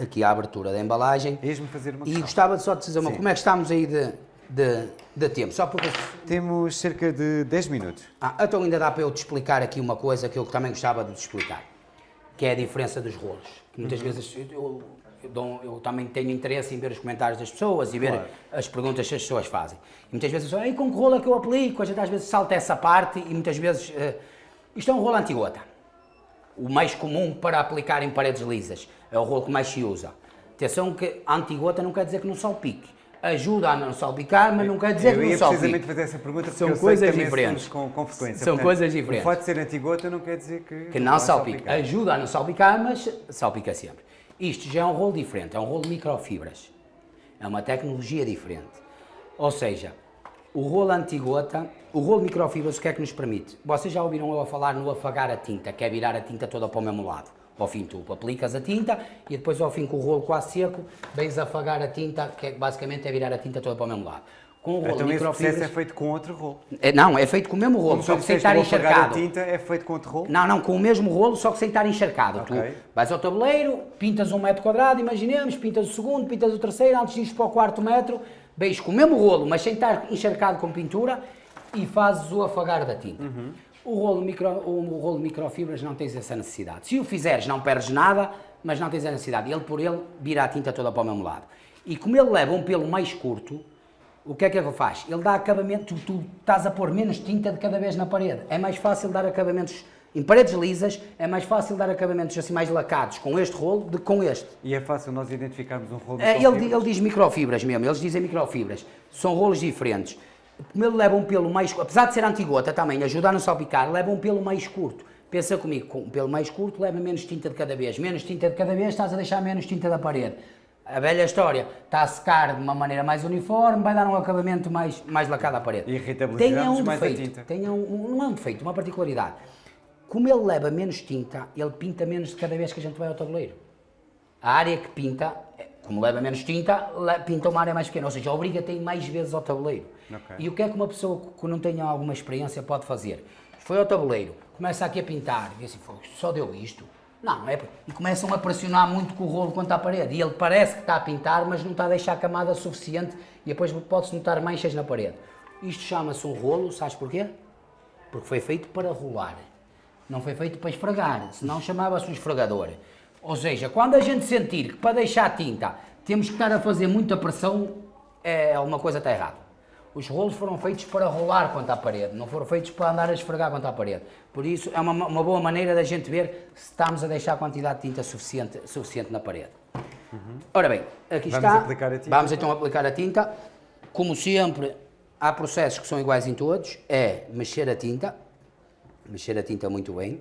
aqui a abertura da embalagem. Ias-me fazer uma E questão. gostava de só de dizer uma, Sim. como é que estamos aí de, de, de tempo? Só porque. Temos cerca de 10 minutos. Ah, então ainda dá para eu te explicar aqui uma coisa que eu também gostava de te explicar, que é a diferença dos rolos. Que muitas vezes eu, eu dou- eu também tenho interesse em ver os comentários das pessoas e ver Claro. as perguntas que as pessoas fazem. E muitas vezes eu Ei, com que rolo é que eu aplico? A gente às vezes salta essa parte e muitas vezes. eh, isto é um rolo antigota. O mais comum para aplicar em paredes lisas. É o rolo que mais se usa. Atenção que antigota não quer dizer que não salpique. Ajuda a não salpicar, mas não quer dizer eu que ia não salpique. precisamente fazer essa pergunta porque São eu coisas diferentes. com, com frequência. São coisas diferentes. O fato de ser antigota não quer dizer que... que não salpica. salpicar. Ajuda a não salpicar, mas salpica sempre. Isto já é um rolo diferente, é um rolo de microfibras. É uma tecnologia diferente. Ou seja, o rolo antigota, o rolo de microfibras, o que é que nos permite? Vocês já ouviram eu a falar no afagar a tinta, que é virar a tinta toda para o mesmo lado. Ao fim tu aplicas a tinta e depois ao fim com o rolo quase seco, vens afagar a tinta, que é, basicamente é virar a tinta toda para o mesmo lado. Com o rolo de Então microfibras... é feito com outro rolo. É, não, é feito com o mesmo rolo, Como só que sem estar encharcado. tinta é feito com outro rolo? Não, não, com o mesmo rolo, só que sem estar encharcado. Ok. Tu vais ao tabuleiro, pintas um metro quadrado, imaginemos, pintas o segundo, pintas o terceiro, antes de ir para o quarto metro, veis com o mesmo rolo, mas sem estar encharcado com pintura, e fazes o afagar da tinta. Uhum. O, rolo micro, o rolo de microfibras não tens essa necessidade. Se o fizeres, não perdes nada, mas não tens a necessidade. Ele por ele vira a tinta toda para o mesmo lado. E como ele leva um pelo mais curto, o que é que ele faz? Ele dá acabamento, tu, tu estás a pôr menos tinta de cada vez na parede. É mais fácil dar acabamentos em paredes lisas, é mais fácil dar acabamentos assim mais lacados com este rolo do que com este. E é fácil nós identificarmos um rolo de É, ele, ele diz microfibras mesmo, eles dizem microfibras. São rolos diferentes. Como ele leva um pelo mais apesar de ser antigota também, ajuda a não salpicar, leva um pelo mais curto. Pensa comigo, com um pelo mais curto leva menos tinta de cada vez. Menos tinta de cada vez, estás a deixar menos tinta da parede. A velha história, está a secar de uma maneira mais uniforme, vai dar um acabamento mais, mais lacado à parede. E irritabilizamos Tenha um mais a defeito, tinta. tenha um, não é um defeito, uma particularidade. Como ele leva menos tinta, ele pinta menos de cada vez que a gente vai ao tabuleiro. A área que pinta, é, como leva menos tinta, pinta uma área mais pequena, ou seja, obriga-te a ir mais vezes ao tabuleiro. Ok. E o que é que uma pessoa que não tenha alguma experiência pode fazer? Foi ao tabuleiro, começa aqui a pintar, e assim, "Fogo, só deu isto? Não, é, e começam a pressionar muito com o rolo contra a parede, e ele parece que está a pintar, mas não está a deixar camada suficiente, e depois pode-se notar manchas na parede. Isto chama-se um rolo, sabes porquê? Porque foi feito para rolar. Não foi feito para esfregar, senão chamava-se um esfregador. Ou seja, quando a gente sentir que para deixar tinta temos que estar a fazer muita pressão, é alguma coisa está errada. Os rolos foram feitos para rolar contra a parede, não foram feitos para andar a esfregar contra a parede. Por isso, é uma, uma boa maneira da gente ver se estamos a deixar a quantidade de tinta suficiente, suficiente na parede. Ora bem, aqui Vamos está. aplicar a tinta. Vamos então aplicar a tinta. Como sempre, há processos que são iguais em todos. É mexer a tinta, mexer a tinta muito bem,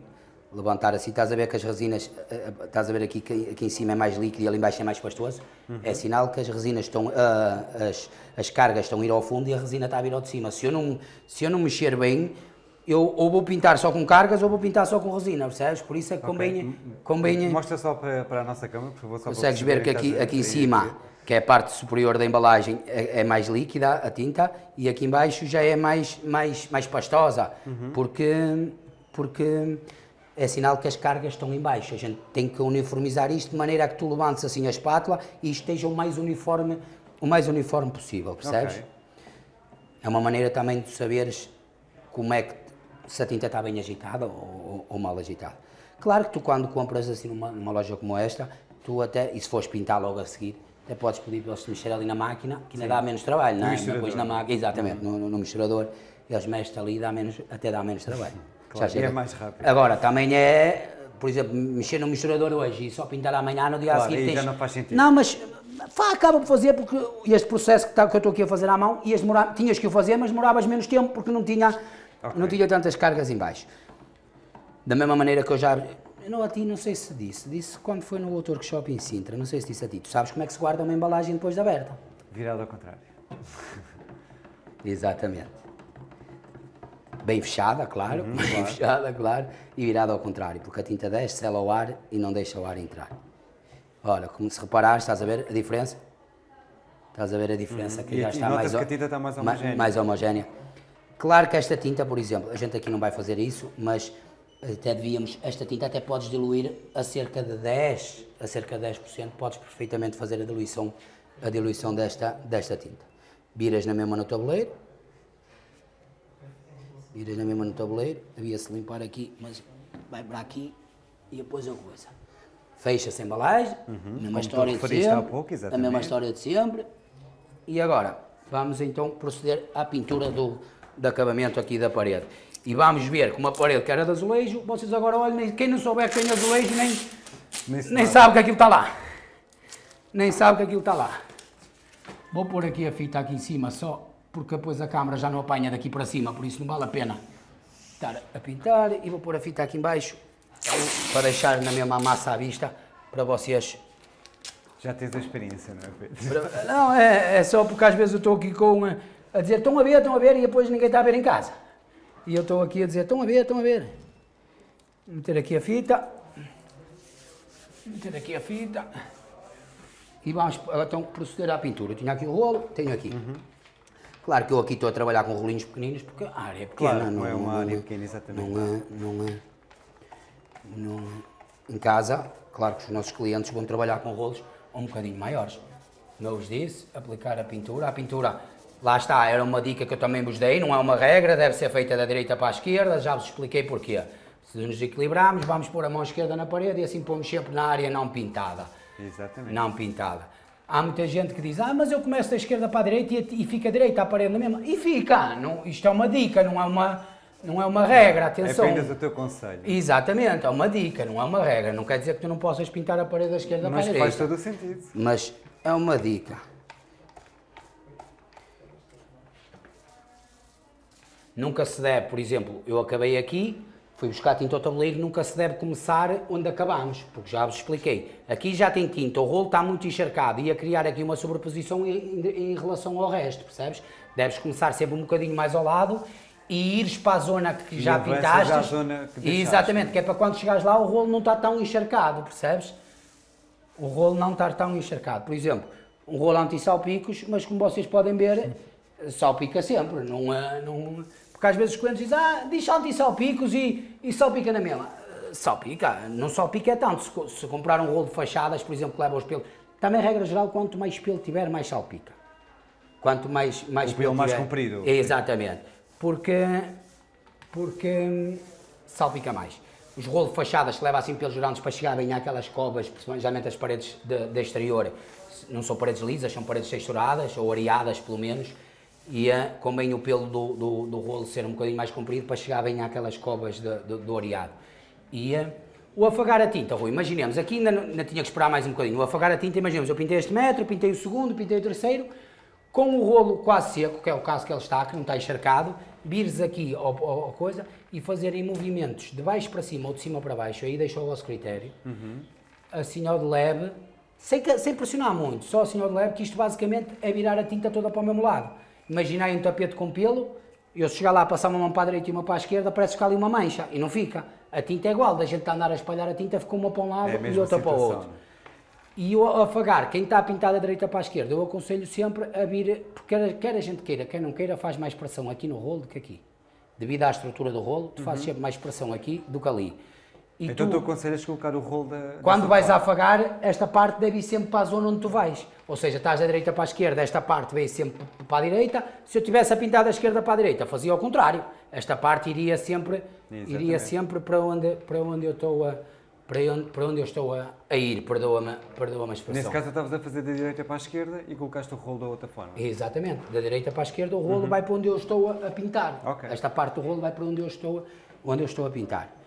levantar assim, estás a ver que as resinas, eh, eh, estás a ver aqui que aqui em cima é mais líquido e ali em baixo é mais pastoso, é sinal que as resinas estão, ah, as, as cargas estão a ir ao fundo e a resina está a vir ao de cima. Se eu não, se eu não mexer bem, eu ou vou pintar só com cargas ou vou pintar só com resina, percebes? Por isso é que convém, convém Mostra só para, para a nossa câmera, por favor. Só Consegues ver que aqui, aqui em cima, que é a parte superior da embalagem, é, é mais líquida a tinta e aqui em baixo já é mais, mais, mais pastosa, porque, porque é sinal que as cargas estão em baixo. A gente tem que uniformizar isto de maneira a que tu levantes assim a espátula e esteja o mais uniforme, o mais uniforme possível, percebes? Ok. É uma maneira também de saberes como é que se a tinta está bem agitada ou, ou- mal agitada. Claro que tu quando compras assim numa, numa loja como esta, tu até, e se fores pintar logo a seguir, até podes pedir para eles mexer ali na máquina, que ainda dá menos trabalho, não é? Depois na máquina, exatamente, no, no, no misturador, eles mexem ali e dá menos, até dá menos trabalho. Claro, Já é mais rápido. Agora, também é, por exemplo, mexer no misturador hoje e só pintar amanhã, no dia Claro, a seguir aí já tens... não faz sentido. Não, mas Fá, acaba por fazer porque este processo que, tá- que eu estou aqui a fazer à mão, ias demorar, tinhas que o fazer, mas demoravas menos tempo porque não tinha, não tinha tantas cargas em baixo. Da mesma maneira que eu já... Não, a ti não sei se disse, disse quando foi no outro workshop em Sintra, não sei se disse a ti. Tu sabes como é que se guarda uma embalagem depois de aberta? Virado ao contrário. Exatamente. Bem fechada, claro, bem fechada, claro, e virada ao contrário, porque a tinta desce, sela o ar e não deixa o ar entrar. Olha, como se reparares, estás a ver a diferença? Estás a ver a diferença que E já está mais, que a tinta está mais ma- homogénea. mais homogénea. Claro que esta tinta, por exemplo, a gente aqui não vai fazer isso, mas até devíamos, esta tinta até podes diluir a cerca de 10, a cerca de 10%, podes perfeitamente fazer a diluição, a diluição desta, desta tinta. Viras na mesma no tabuleiro, viras na mesma no tabuleiro, havia-se limpar aqui, mas vai para aqui e depois a coisa. Fecha-se a embalagem, mesma Uhum. tu história de sempre, pouco, a mesma história de sempre. E agora, vamos então proceder à pintura do, de acabamento aqui da parede. E vamos ver como a parede que era de azulejo, vocês agora olhem, quem não souber que tem azulejo nem, Nem nem sabe que aquilo está lá. Nem sabe que aquilo está lá. Vou pôr aqui a fita aqui em cima só, porque depois a câmara já não apanha daqui para cima, por isso não vale a pena estar a pintar. E vou pôr a fita aqui em baixo, para deixar na mesma massa à vista, para vocês Já tens a experiência, não é, Pedro? Não, é, é só porque às vezes eu estou aqui com eh, a dizer estão a ver, estão a ver e depois ninguém está a ver em casa. E eu estou aqui a dizer estão a ver, estão a ver. Meter aqui a fita. Meter aqui a fita. E vamos agora, então proceder à pintura. Eu tinha aqui o rolo, tenho aqui. Claro que eu aqui estou a trabalhar com rolinhos pequeninos porque a área é pequena. Claro, não é uma área pequena, exatamente. Não é, não é, não, em casa, claro que os nossos clientes vão trabalhar com rolos um bocadinho maiores. Eu vos disse, aplicar a pintura. A pintura, lá está, era uma dica que eu também vos dei, não é uma regra, deve ser feita da direita para a esquerda, já vos expliquei porquê. Se nos equilibrarmos, vamos pôr a mão esquerda na parede e assim pomos sempre na área não pintada. Exatamente. Não pintada. Há muita gente que diz, ah, mas eu começo da esquerda para a direita e, e fica a direita à parede na mesma. E fica, não, isto é uma dica, não é uma, não é uma regra, É atenção. apenas o teu conselho. Exatamente, é uma dica, não é uma regra. Não quer dizer que tu não possas pintar a parede da esquerda Mas para a faz direita. todo o sentido. Mas é uma dica. Nunca se deve, por exemplo, eu acabei aqui, fui buscar tinta ao tabuleiro, nunca se deve começar onde acabamos, porque já vos expliquei. Aqui já tem tinta, o rolo está muito encharcado, ia criar aqui uma sobreposição em, em- relação ao resto, percebes? Deves começar sempre um bocadinho mais ao lado e ires para a zona que E já pintaste. à zona que deixaste. Exatamente, que é para quando chegares lá o rolo não está tão encharcado, percebes? o rolo não estar tão encharcado. Por exemplo, um rolo anti-salpicos, mas como vocês podem ver, salpica sempre. Não, é- não, porque às vezes os clientes dizem, ah, diz anti-salpicos e, e salpica na mesma. Eh, Salpica, não salpica é tanto. Se, se comprar um rolo de fachadas, por exemplo, que leva os pelos, também regra geral, quanto mais pelo tiver, mais salpica. Quanto mais, mais O pelo mais tiver- comprido. Exatamente. Porque, porque salpica mais. Os rolos de fachadas que levam assim pelos grandes para chegar bem àquelas covas, principalmente as paredes de, de exterior, não são paredes lisas, são paredes texturadas ou areadas pelo menos, E uh, convém o pelo do, do, do, rolo ser um bocadinho mais comprido para chegar bem àquelas covas de, de, do areado. E uh, o afagar a tinta, Rui, imaginemos, aqui ainda, ainda tinha que esperar mais um bocadinho. O afagar a tinta, imaginemos, eu pintei este metro, pintei o segundo, pintei o terceiro, com o rolo quase seco, que é o caso que ele está, que não está encharcado, vires aqui a coisa e fazerem movimentos de baixo para cima ou de cima para baixo, aí deixa o vosso critério, uhum. assim ao de leve, sem, sem pressionar muito, só assim ao de leve, que isto basicamente é virar a tinta toda para o mesmo lado. Imaginai um tapete com pelo, eu se chegar lá, passar uma mão para a direita e uma para a esquerda, parece que há ali uma mancha, e não fica. A tinta é igual, da gente está a andar a espalhar a tinta, ficou uma para um lado é e outra para o outro. E o afagar, quem está a pintar da direita para a esquerda, eu aconselho sempre a vir, porque quer a gente queira, quem não queira, faz mais pressão aqui no rolo do que aqui. Devido à estrutura do rolo, tu uhum. fazes sempre mais pressão aqui do que ali. E então tu, tu aconselhas colocar o rolo da. Quando vais parte. a afagar, esta parte deve ir sempre para a zona onde tu vais. Ou seja, estás da direita para a esquerda, esta parte veio sempre para a direita. Se eu tivesse a pintar da esquerda para a direita, fazia ao contrário. Esta parte iria sempre, iria sempre para onde, para onde eu estou a para onde, para onde eu estou a, a ir, perdoa-me perdoa a expressão. Nesse caso estavas a fazer da direita para a esquerda e colocaste o rolo da outra forma. Exatamente, da direita para a esquerda o rolo uhum. vai para onde eu estou a, a pintar. Okay. Esta parte do rolo vai para onde eu estou, onde eu estou a pintar.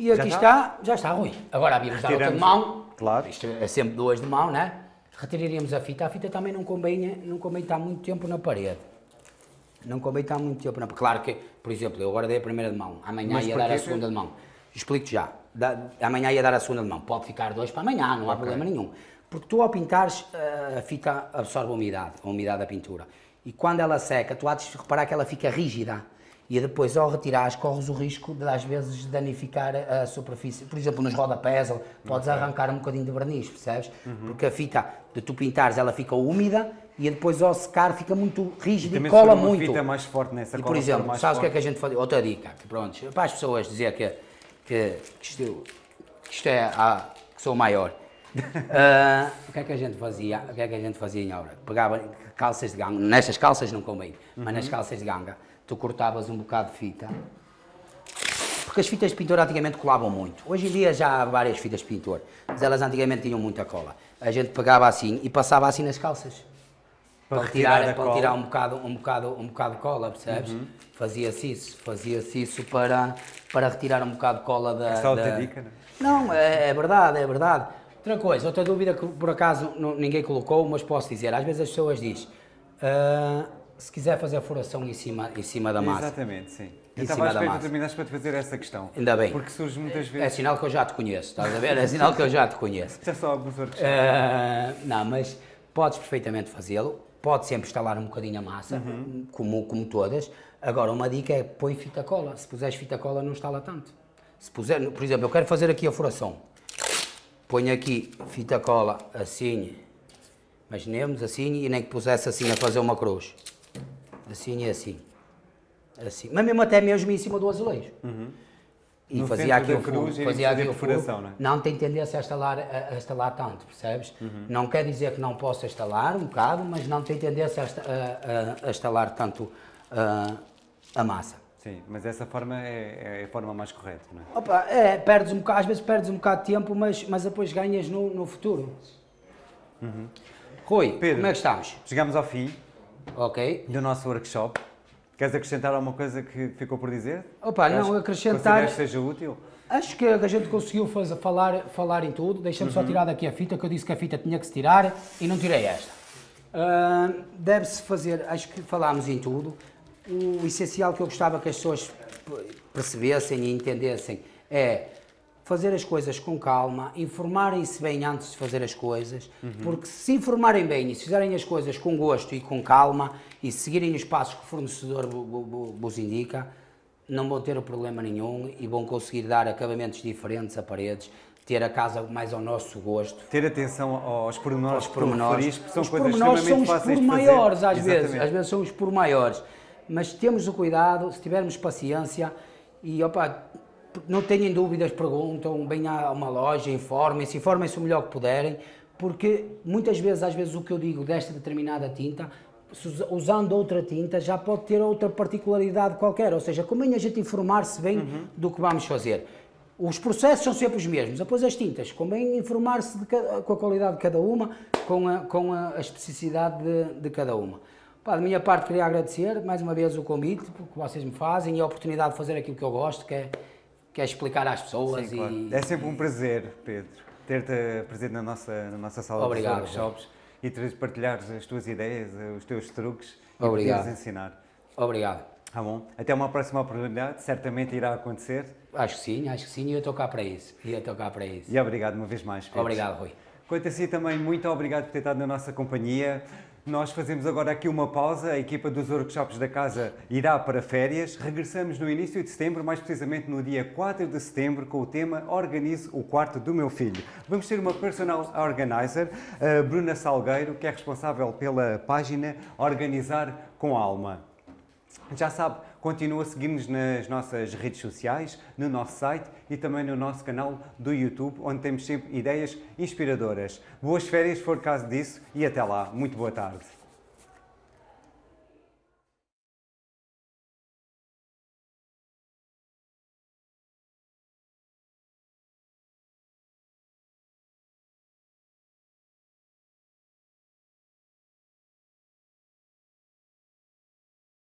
E aqui já está? está, já está, Rui. Agora havíamos dar outra de mão, claro. isto é sempre duas de mão, né? Retiraríamos a fita, a fita também não convém, não convém estar muito tempo na parede. Não convém estar muito tempo na parede. Claro que, por exemplo, eu agora dei a primeira de mão, amanhã Mas ia dar a segunda de mão. Explico-te já da, amanhã ia dar a segunda de mão. Pode ficar dois para amanhã, não há okay. problema nenhum. Porque tu ao pintares, eh, a fita absorve a umidade, a umidade da pintura. E quando ela seca, tu há de reparar que ela fica rígida. E depois, ao retirares, corres o risco de, às vezes, danificar a superfície. Por exemplo, nos rodapés, podes okay. arrancar um bocadinho de verniz, percebes? Uhum. Porque a fita, de tu pintares, ela fica úmida e depois, ao secar, fica muito rígida e, e cola muito. fita mais forte nessa E, por exemplo, sabes o que é que a gente faz? Outra dica, que pronto, para as pessoas dizer que que, que isto, que isto é a, que sou maior. uh, o que é que a gente fazia? O que é que a gente fazia em obra? Pegava calças de ganga, nestas calças não convém, uhum. mas nas calças de ganga, tu cortavas um bocado de fita, porque as fitas de pintor antigamente colavam muito. Hoje em dia já há várias fitas de pintor, mas elas antigamente tinham muita cola. A gente pegava assim e passava assim nas calças. Para, retirar, para tirar um bocado, um, bocado, um bocado de cola, percebes? Uhum. Fazia-se isso, fazia-se isso para, para retirar um bocado de cola da... Essa da... dica, não Não, é, é, verdade, é verdade. Outra coisa, outra dúvida que por acaso não, ninguém colocou, mas posso dizer, às vezes as pessoas dizem, uh, se quiser fazer a furação em cima, em cima da massa. Exatamente, sim. Eu estava à espera que terminaste para te fazer essa questão. Ainda bem. Porque surge muitas vezes... É sinal que eu já te conheço, estás a ver? É sinal que eu já te conheço. Já só alguns outros. Uh, não, mas podes perfeitamente fazê-lo pode sempre instalar um bocadinho a massa, uhum. como, como todas. Agora, uma dica é põe fita cola. Se puseres fita cola, não instala tanto. Se puser, por exemplo, eu quero fazer aqui a furação. Ponho aqui fita cola assim, imaginemos assim, e nem que pusesse assim a fazer uma cruz. Assim e assim. Assim. Mas mesmo até mesmo em cima do azulejo. Uhum. E no fazia aqui o fundo, fazia aqui o fundo. Não, é? não tem tendência a instalar, a, a instalar tanto, percebes? Uhum. Não quer dizer que não possa instalar um bocado, mas não tem tendência a, a, a instalar tanto a massa. Sim, mas essa forma é, é, a forma mais correta, não é? Opa, é, perdes um bocado, às vezes perdes um bocado de tempo, mas, mas depois ganhas no, no futuro. Uhum. Rui, Pedro, como é que estamos? Chegamos ao fim Ok. do nosso workshop. Queres acrescentar alguma coisa que ficou por dizer? Opa, não, acrescentar... que seja útil? Acho que a gente conseguiu fazer, falar, falar em tudo. Deixa-me uhum. só tirar daqui a fita, que eu disse que a fita tinha que se tirar e não tirei esta. Uh, Deve-se fazer, acho que falámos em tudo. O essencial que eu gostava que as pessoas percebessem e entendessem é fazer as coisas com calma, informarem-se bem antes de fazer as coisas, uhum. porque se informarem bem e se fizerem as coisas com gosto e com calma e seguirem os passos que o fornecedor vos indica, não vão ter problema nenhum e vão conseguir dar acabamentos diferentes a paredes, ter a casa mais ao nosso gosto. Ter atenção aos pormenores, aos pormenores. são os coisas extremamente são os por maiores às Exatamente. vezes, às vezes são os por maiores, mas temos o cuidado, se tivermos paciência e opa, não tenham dúvidas, perguntam, venham a uma loja, informem-se, informem-se o melhor que puderem, porque muitas vezes, às vezes, o que eu digo desta determinada tinta, usando outra tinta, já pode ter outra particularidade qualquer, ou seja, convém a gente informar-se bem uhum. do que vamos fazer. Os processos são sempre os mesmos, depois as tintas, convém informar-se com a qualidade de cada uma, com a, com a especificidade de, de cada uma. Pá, da minha parte queria agradecer mais uma vez o convite que vocês me fazem e a oportunidade de fazer aquilo que eu gosto, que é, que é explicar às pessoas. Sim, claro. e, É sempre um prazer, Pedro, ter-te presente na nossa, na nossa sala Obrigado, de workshops e partilhares as tuas ideias, os teus truques e Obrigado. poderes ensinar. Obrigado. Tá bom? Até uma próxima oportunidade, certamente irá acontecer. Acho que sim, acho que sim, e eu estou cá para isso. E eu estou cá para isso. E obrigado uma vez mais, Pedro. Obrigado, Rui. Quanto a si também, muito obrigado por ter estado na nossa companhia. Nós fazemos agora aqui uma pausa, a equipa dos workshops da casa irá para férias. Regressamos no início de setembro, mais precisamente no dia 4 de setembro, com o tema Organize o quarto do meu filho. Vamos ter uma personal organizer, a Bruna Salgueiro, que é responsável pela página Organizar com Alma. Já sabe, continua a seguir-nos nas nossas redes sociais, no nosso site e também no nosso canal do YouTube, onde temos sempre ideias inspiradoras. Boas férias, se for caso disso, e até lá. Muito boa tarde.